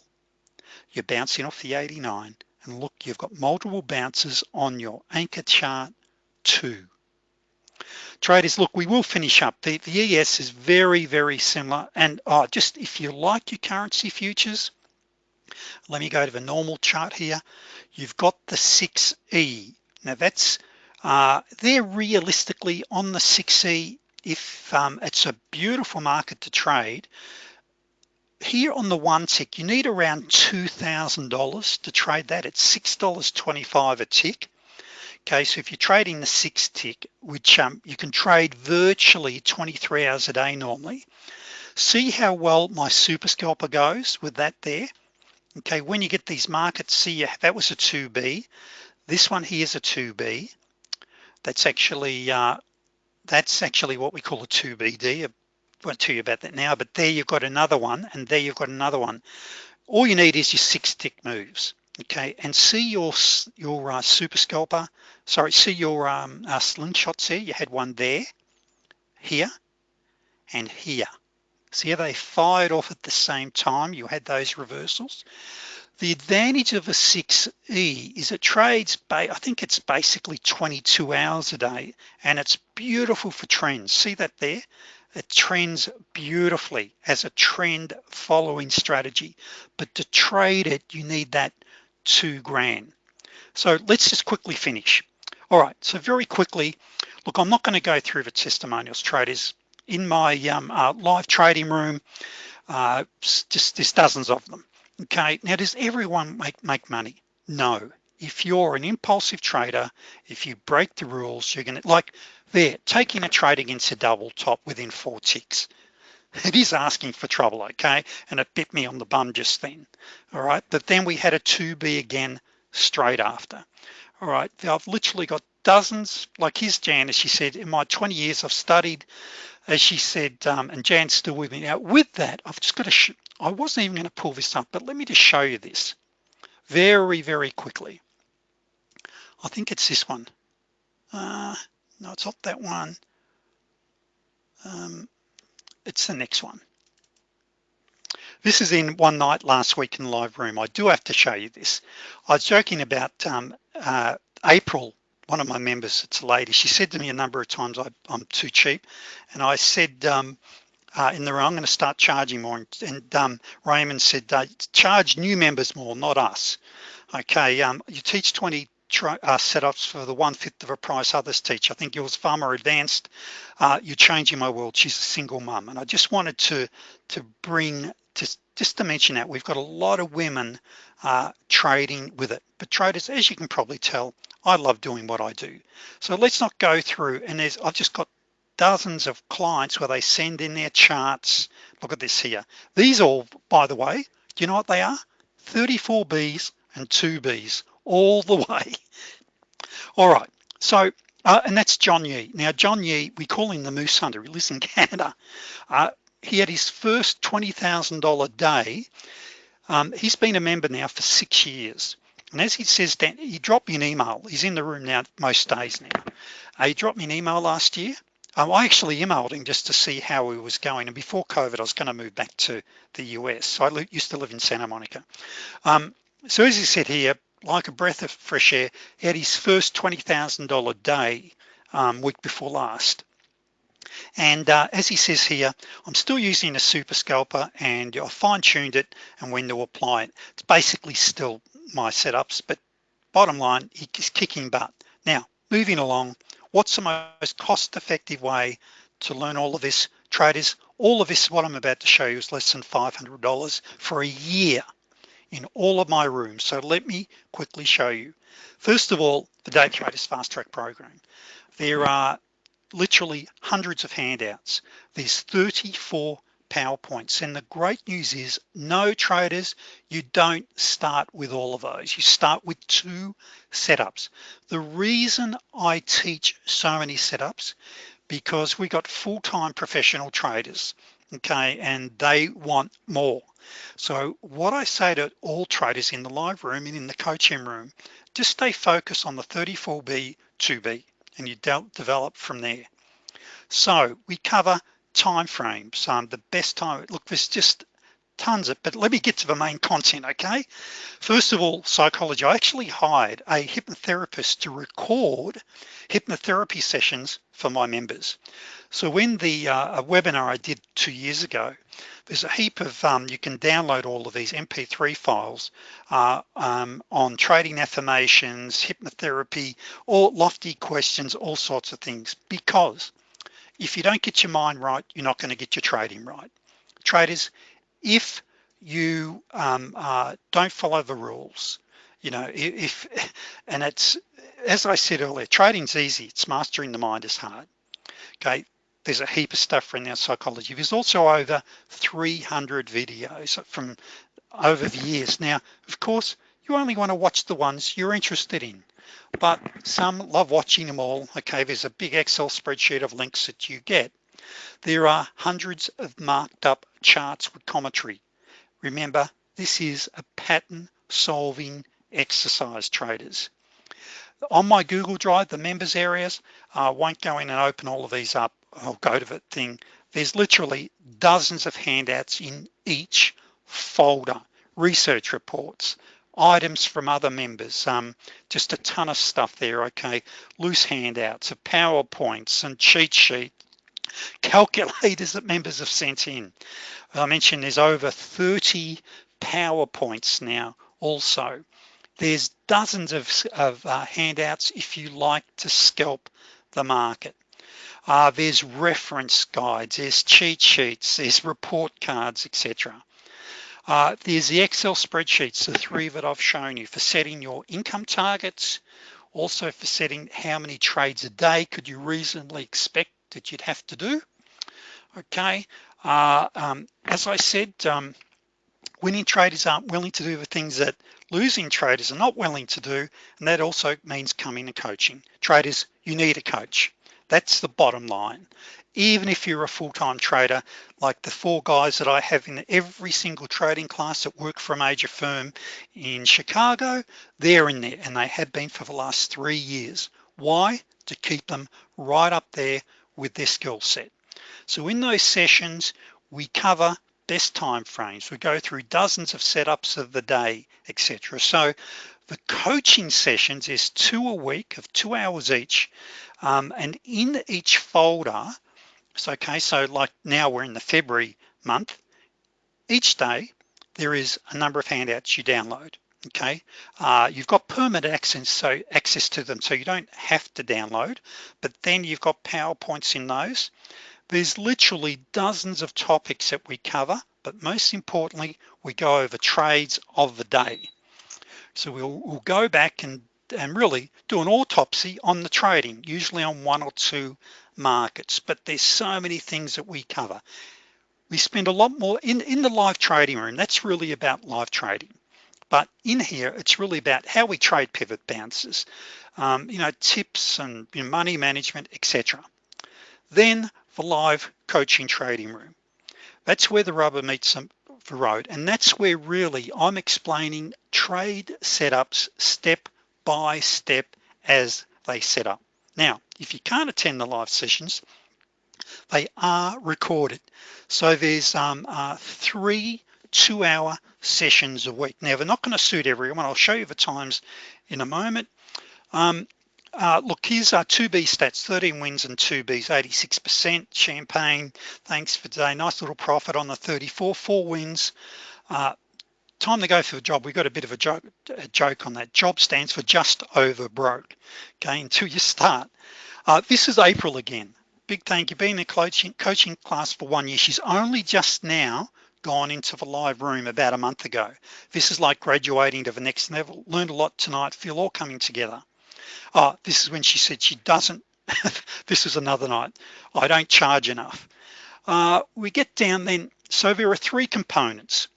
you're bouncing off the 89 and look you've got multiple bounces on your anchor chart two. Traders look we will finish up. The, the ES is very very similar and oh, just if you like your currency futures let me go to the normal chart here. You've got the 6e now that's uh, they're realistically on the 6e if um, it's a beautiful market to trade here on the one tick you need around $2,000 to trade that it's $6.25 a tick. Okay so if you're trading the six tick which um, you can trade virtually 23 hours a day normally. See how well my super scalper goes with that there? Okay when you get these markets see that was a 2b this one here is a 2b that's actually uh, that's actually what we call a 2bd I tell you about that now but there you've got another one and there you've got another one. All you need is your six tick moves okay? And see your your uh, super scalper sorry see your um, uh, slingshots here? You had one there here and here. See how they fired off at the same time? You had those reversals. The advantage of a 6e is it trades I think it's basically 22 hours a day and it's beautiful for trends. See that there it trends beautifully as a trend following strategy but to trade it you need that two grand. So let's just quickly finish. All right so very quickly look I'm not going to go through the testimonials traders. In my um, uh, live trading room uh, just there's dozens of them okay? Now does everyone make make money? No. If you're an impulsive trader if you break the rules you're gonna like there taking a trade against a double top within four ticks. It is asking for trouble okay? And it bit me on the bum just then all right? But then we had a 2b again straight after all right? I've literally got dozens like his Jan as she said in my 20 years I've studied as she said um, and Jan's still with me. Now with that I've just got to I wasn't even going to pull this up but let me just show you this very very quickly. I think it's this one. Uh, no it's not that one. Um, it's the next one. This is in one night last week in the live room. I do have to show you this. I was joking about um, uh, April one of my members it's a lady. She said to me a number of times I, am too cheap. And I said um, uh, in the room I'm going to start charging more. And, and um, Raymond said uh, charge new members more not us. Okay um, you teach 20 uh, setups for the one-fifth of a price others teach. I think yours far more advanced. Uh, you're changing my world. She's a single mom and I just wanted to to bring just just to mention that we've got a lot of women uh, trading with it. But traders as you can probably tell I love doing what I do. So let's not go through and there's I've just got dozens of clients where they send in their charts. Look at this here. These all by the way do you know what they are? 34 B's and two B's all the way. All right. So uh, and that's John Yee. Now John Yee we call him the moose hunter. He lives in Canada. Uh, he had his first $20,000 day. Um, he's been a member now for six years. And as he says that he dropped me an email. He's in the room now most days now. Uh, he dropped me an email last year. Um, I actually emailed him just to see how he was going. And before COVID I was going to move back to the US so I used to live in Santa Monica. Um, so as he said here like a breath of fresh air he had his first $20,000 day um, week before last. And uh, as he says here I'm still using a super scalper and I fine-tuned it and when to apply it. It's basically still my setups but bottom line he's kicking butt. Now moving along what's the most cost-effective way to learn all of this? Traders all of this what I'm about to show you is less than $500 for a year in all of my rooms. So let me quickly show you. First of all the day traders fast track program. There are literally hundreds of handouts. There's 34 PowerPoints. And the great news is no traders you don't start with all of those. You start with two setups. The reason I teach so many setups because we got full-time professional traders okay and they want more. So what I say to all traders in the live room and in the coaching room just stay focused on the 34b 2b and you don't develop from there. So we cover time frames um, the best time look there's just tons of but let me get to the main content okay? First of all psychology. I actually hired a hypnotherapist to record hypnotherapy sessions for my members. So when the uh, webinar I did two years ago there's a heap of um, you can download all of these mp3 files uh, um, on trading affirmations hypnotherapy or lofty questions all sorts of things. Because if you don't get your mind right you're not going to get your trading right. Traders if you um, uh, don't follow the rules you know if and it's as I said earlier trading's easy it's mastering the mind is hard okay? There's a heap of stuff around our psychology. There's also over 300 videos from over the years. Now of course you only want to watch the ones you're interested in but some love watching them all okay? There's a big Excel spreadsheet of links that you get. There are hundreds of marked up charts with commentary. Remember this is a pattern solving exercise traders. On my Google Drive the members areas I uh, won't go in and open all of these up I'll go to the thing. There's literally dozens of handouts in each folder. Research reports items from other members um, just a ton of stuff there okay? Loose handouts of PowerPoints and cheat sheet calculators that members have sent in. I mentioned there's over 30 PowerPoints now also. There's dozens of, of uh, handouts if you like to scalp the market. Uh, there's reference guides there's cheat sheets there's report cards etc uh, there's the Excel spreadsheets the three that I've shown you for setting your income targets also for setting how many trades a day could you reasonably expect that you'd have to do. Okay uh, um, as I said um, winning traders aren't willing to do the things that losing traders are not willing to do and that also means coming to coaching. Traders you need a coach. That's the bottom line. Even if you're a full-time trader like the four guys that I have in every single trading class that work for a major firm in Chicago they're in there and they have been for the last three years. Why? To keep them right up there with their skill set. So in those sessions we cover best time frames. We go through dozens of setups of the day etc so the coaching sessions is two a week of two hours each um, and in each folder so okay so like now we're in the February month each day there is a number of handouts you download okay? Uh, you've got permanent access so access to them so you don't have to download but then you've got PowerPoints in those. There's literally dozens of topics that we cover but most importantly we go over trades of the day. So we'll, we'll go back and and really do an autopsy on the trading usually on one or two markets but there's so many things that we cover. We spend a lot more in in the live trading room that's really about live trading but in here it's really about how we trade pivot bounces um, you know tips and you know, money management etc then the live coaching trading room. That's where the rubber meets the road and that's where really I'm explaining trade setups step by step as they set up. Now if you can't attend the live sessions they are recorded. So there's um, uh, three two-hour sessions a week. Now they're not going to suit everyone. I'll show you the times in a moment. Um, uh, look here's our 2b stats 13 wins and 2b's 86% champagne thanks for today. Nice little profit on the 34 four wins. Uh, time to go for the job. We got a bit of a joke a joke on that. Job stands for just over broke. Okay until you start. Uh, this is April again. Big thank you. Been in a coaching coaching class for one year. She's only just now gone into the live room about a month ago. This is like graduating to the next level. Learned a lot tonight. Feel all coming together. Oh this is when she said she doesn't. This is another night. I don't charge enough. Uh, we get down then. So there are three components.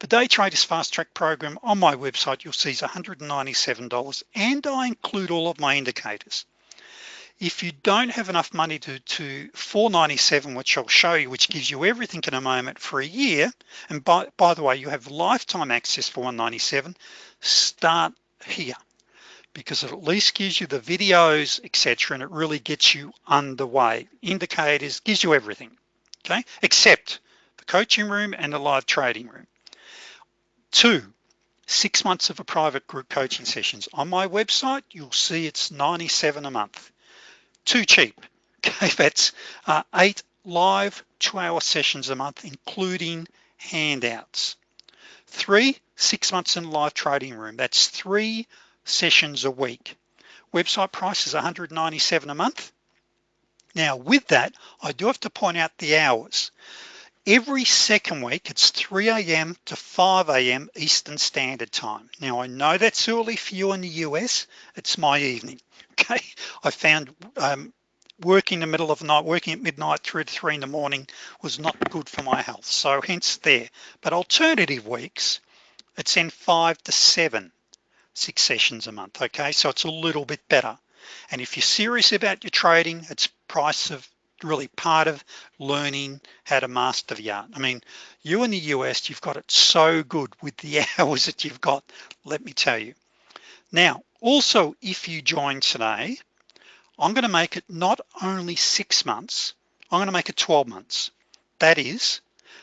The day traders fast track program. On my website you'll see is $197 and I include all of my indicators if you don't have enough money to to 497 which I'll show you which gives you everything in a moment for a year and by, by the way you have lifetime access for 197 start here because it at least gives you the videos etc and it really gets you underway indicators gives you everything okay except the coaching room and the live trading room. Two, six months of a private group coaching sessions. On my website, you'll see it's 97 a month. Too cheap. Okay, that's uh, eight live two hour sessions a month, including handouts. Three, six months in live trading room. That's three sessions a week. Website price is 197 a month. Now with that, I do have to point out the hours. Every second week, it's 3 a.m. to 5 a.m. Eastern Standard Time. Now I know that's early for you in the US, it's my evening, okay? I found um, working in the middle of the night, working at midnight through to three in the morning was not good for my health. So hence there, but alternative weeks, it's in five to seven, six sessions a month, okay? So it's a little bit better. And if you're serious about your trading, it's price of really part of learning how to master the art. I mean, you in the US, you've got it so good with the hours that you've got, let me tell you. Now, also, if you join today, I'm gonna make it not only six months, I'm gonna make it 12 months. That is,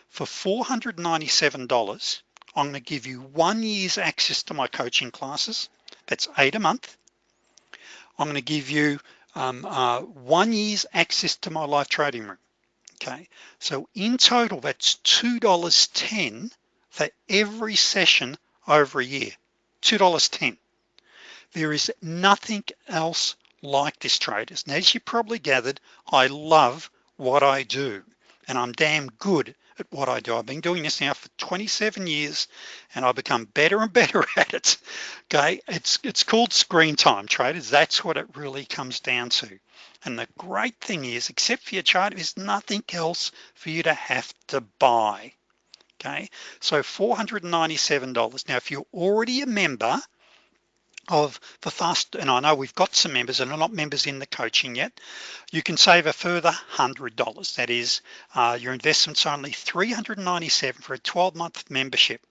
for $497, I'm gonna give you one year's access to my coaching classes. That's eight a month. I'm gonna give you um, uh, one year's access to my live trading room okay so in total that's $2.10 for every session over a year $2.10 there is nothing else like this traders and as you probably gathered I love what I do and I'm damn good at what I do. I've been doing this now for 27 years and I've become better and better at it. Okay? It's it's called screen time traders. That's what it really comes down to. And the great thing is except for your chart there's nothing else for you to have to buy. Okay? So $497 now if you're already a member of the fast and I know we've got some members and are not members in the coaching yet. You can save a further hundred dollars. That is uh, your investments only 397 for a 12-month membership.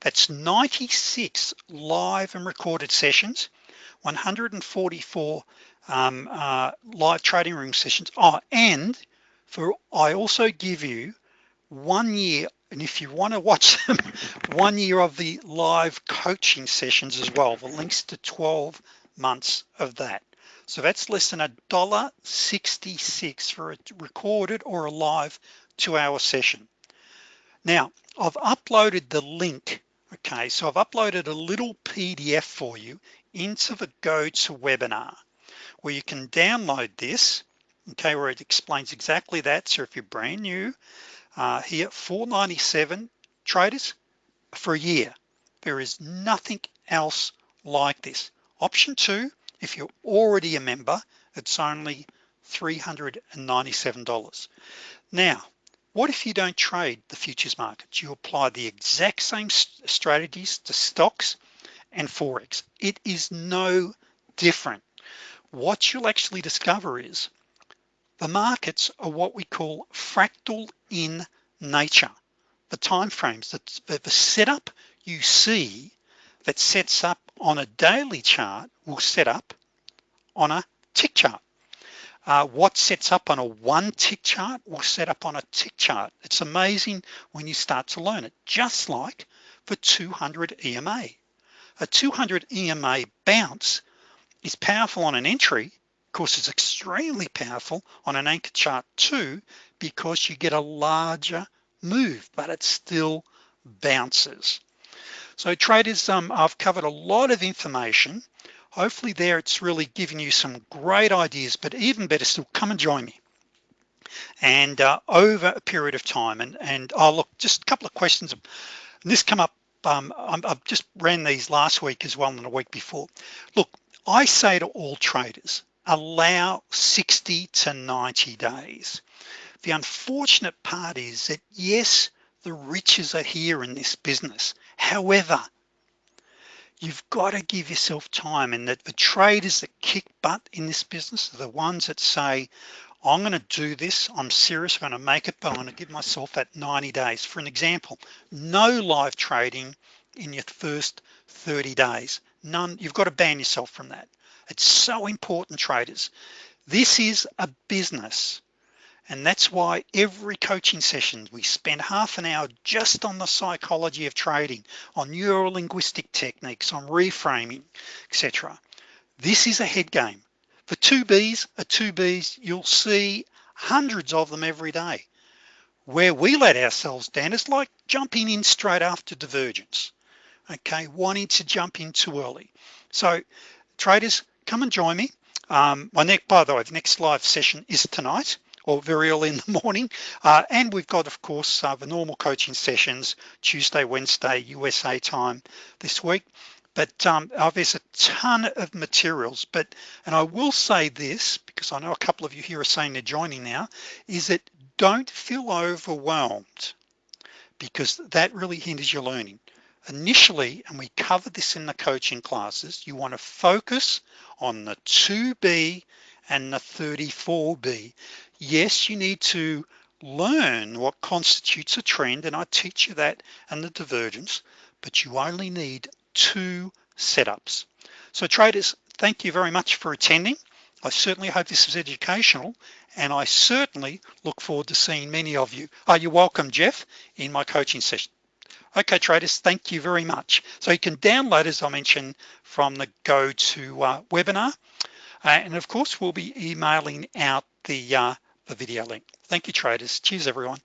That's 96 live and recorded sessions 144 um, uh, live trading room sessions. Oh and for I also give you one year and if you want to watch them one year of the live coaching sessions as well the links to 12 months of that. So that's less than a dollar 66 for a recorded or a live two-hour session. Now I've uploaded the link okay? So I've uploaded a little PDF for you into the GoToWebinar where you can download this okay where it explains exactly that. So if you're brand new uh, here 497 traders for a year. There is nothing else like this. Option two if you're already a member it's only $397 now what if you don't trade the futures markets? You apply the exact same strategies to stocks and Forex. It is no different. What you'll actually discover is the markets are what we call fractal in nature. The time frames that the setup you see that sets up on a daily chart will set up on a tick chart. Uh, what sets up on a one tick chart will set up on a tick chart. It's amazing when you start to learn it just like for 200 EMA a. 200 EMA bounce is powerful on an entry course it's extremely powerful on an anchor chart too because you get a larger move but it still bounces. So traders um, I've covered a lot of information. Hopefully there it's really giving you some great ideas but even better still come and join me. And uh, over a period of time and and I'll oh, look just a couple of questions. This come up um, I've just ran these last week as well and a week before. Look I say to all traders allow 60 to 90 days. The unfortunate part is that yes the riches are here in this business. However you've got to give yourself time and that the traders that kick butt in this business are the ones that say I'm going to do this I'm serious I'm going to make it but I'm going to give myself that 90 days. For an example no live trading in your first 30 days. None you've got to ban yourself from that it's so important traders. This is a business and that's why every coaching session we spend half an hour just on the psychology of trading on neuro-linguistic techniques on reframing etc this is a head game. For 2Bs a 2Bs you'll see hundreds of them every day. Where we let ourselves down is like jumping in straight after divergence. Okay wanting to jump in too early. So traders come and join me. Um, my next by the way the next live session is tonight or very early in the morning. Uh, and we've got of course uh, the normal coaching sessions Tuesday Wednesday USA time this week. But um, oh, there's a ton of materials. But and I will say this because I know a couple of you here are saying they're joining now is that don't feel overwhelmed because that really hinders your learning initially and we covered this in the coaching classes you want to focus on the 2b and the 34b yes you need to learn what constitutes a trend and I teach you that and the divergence but you only need two setups. So traders thank you very much for attending. I certainly hope this is educational and I certainly look forward to seeing many of you. Oh, Are you welcome Jeff in my coaching session okay traders thank you very much. So you can download as I mentioned from the go to uh, webinar. Uh, and of course we'll be emailing out the uh, the video link. Thank you traders. Cheers everyone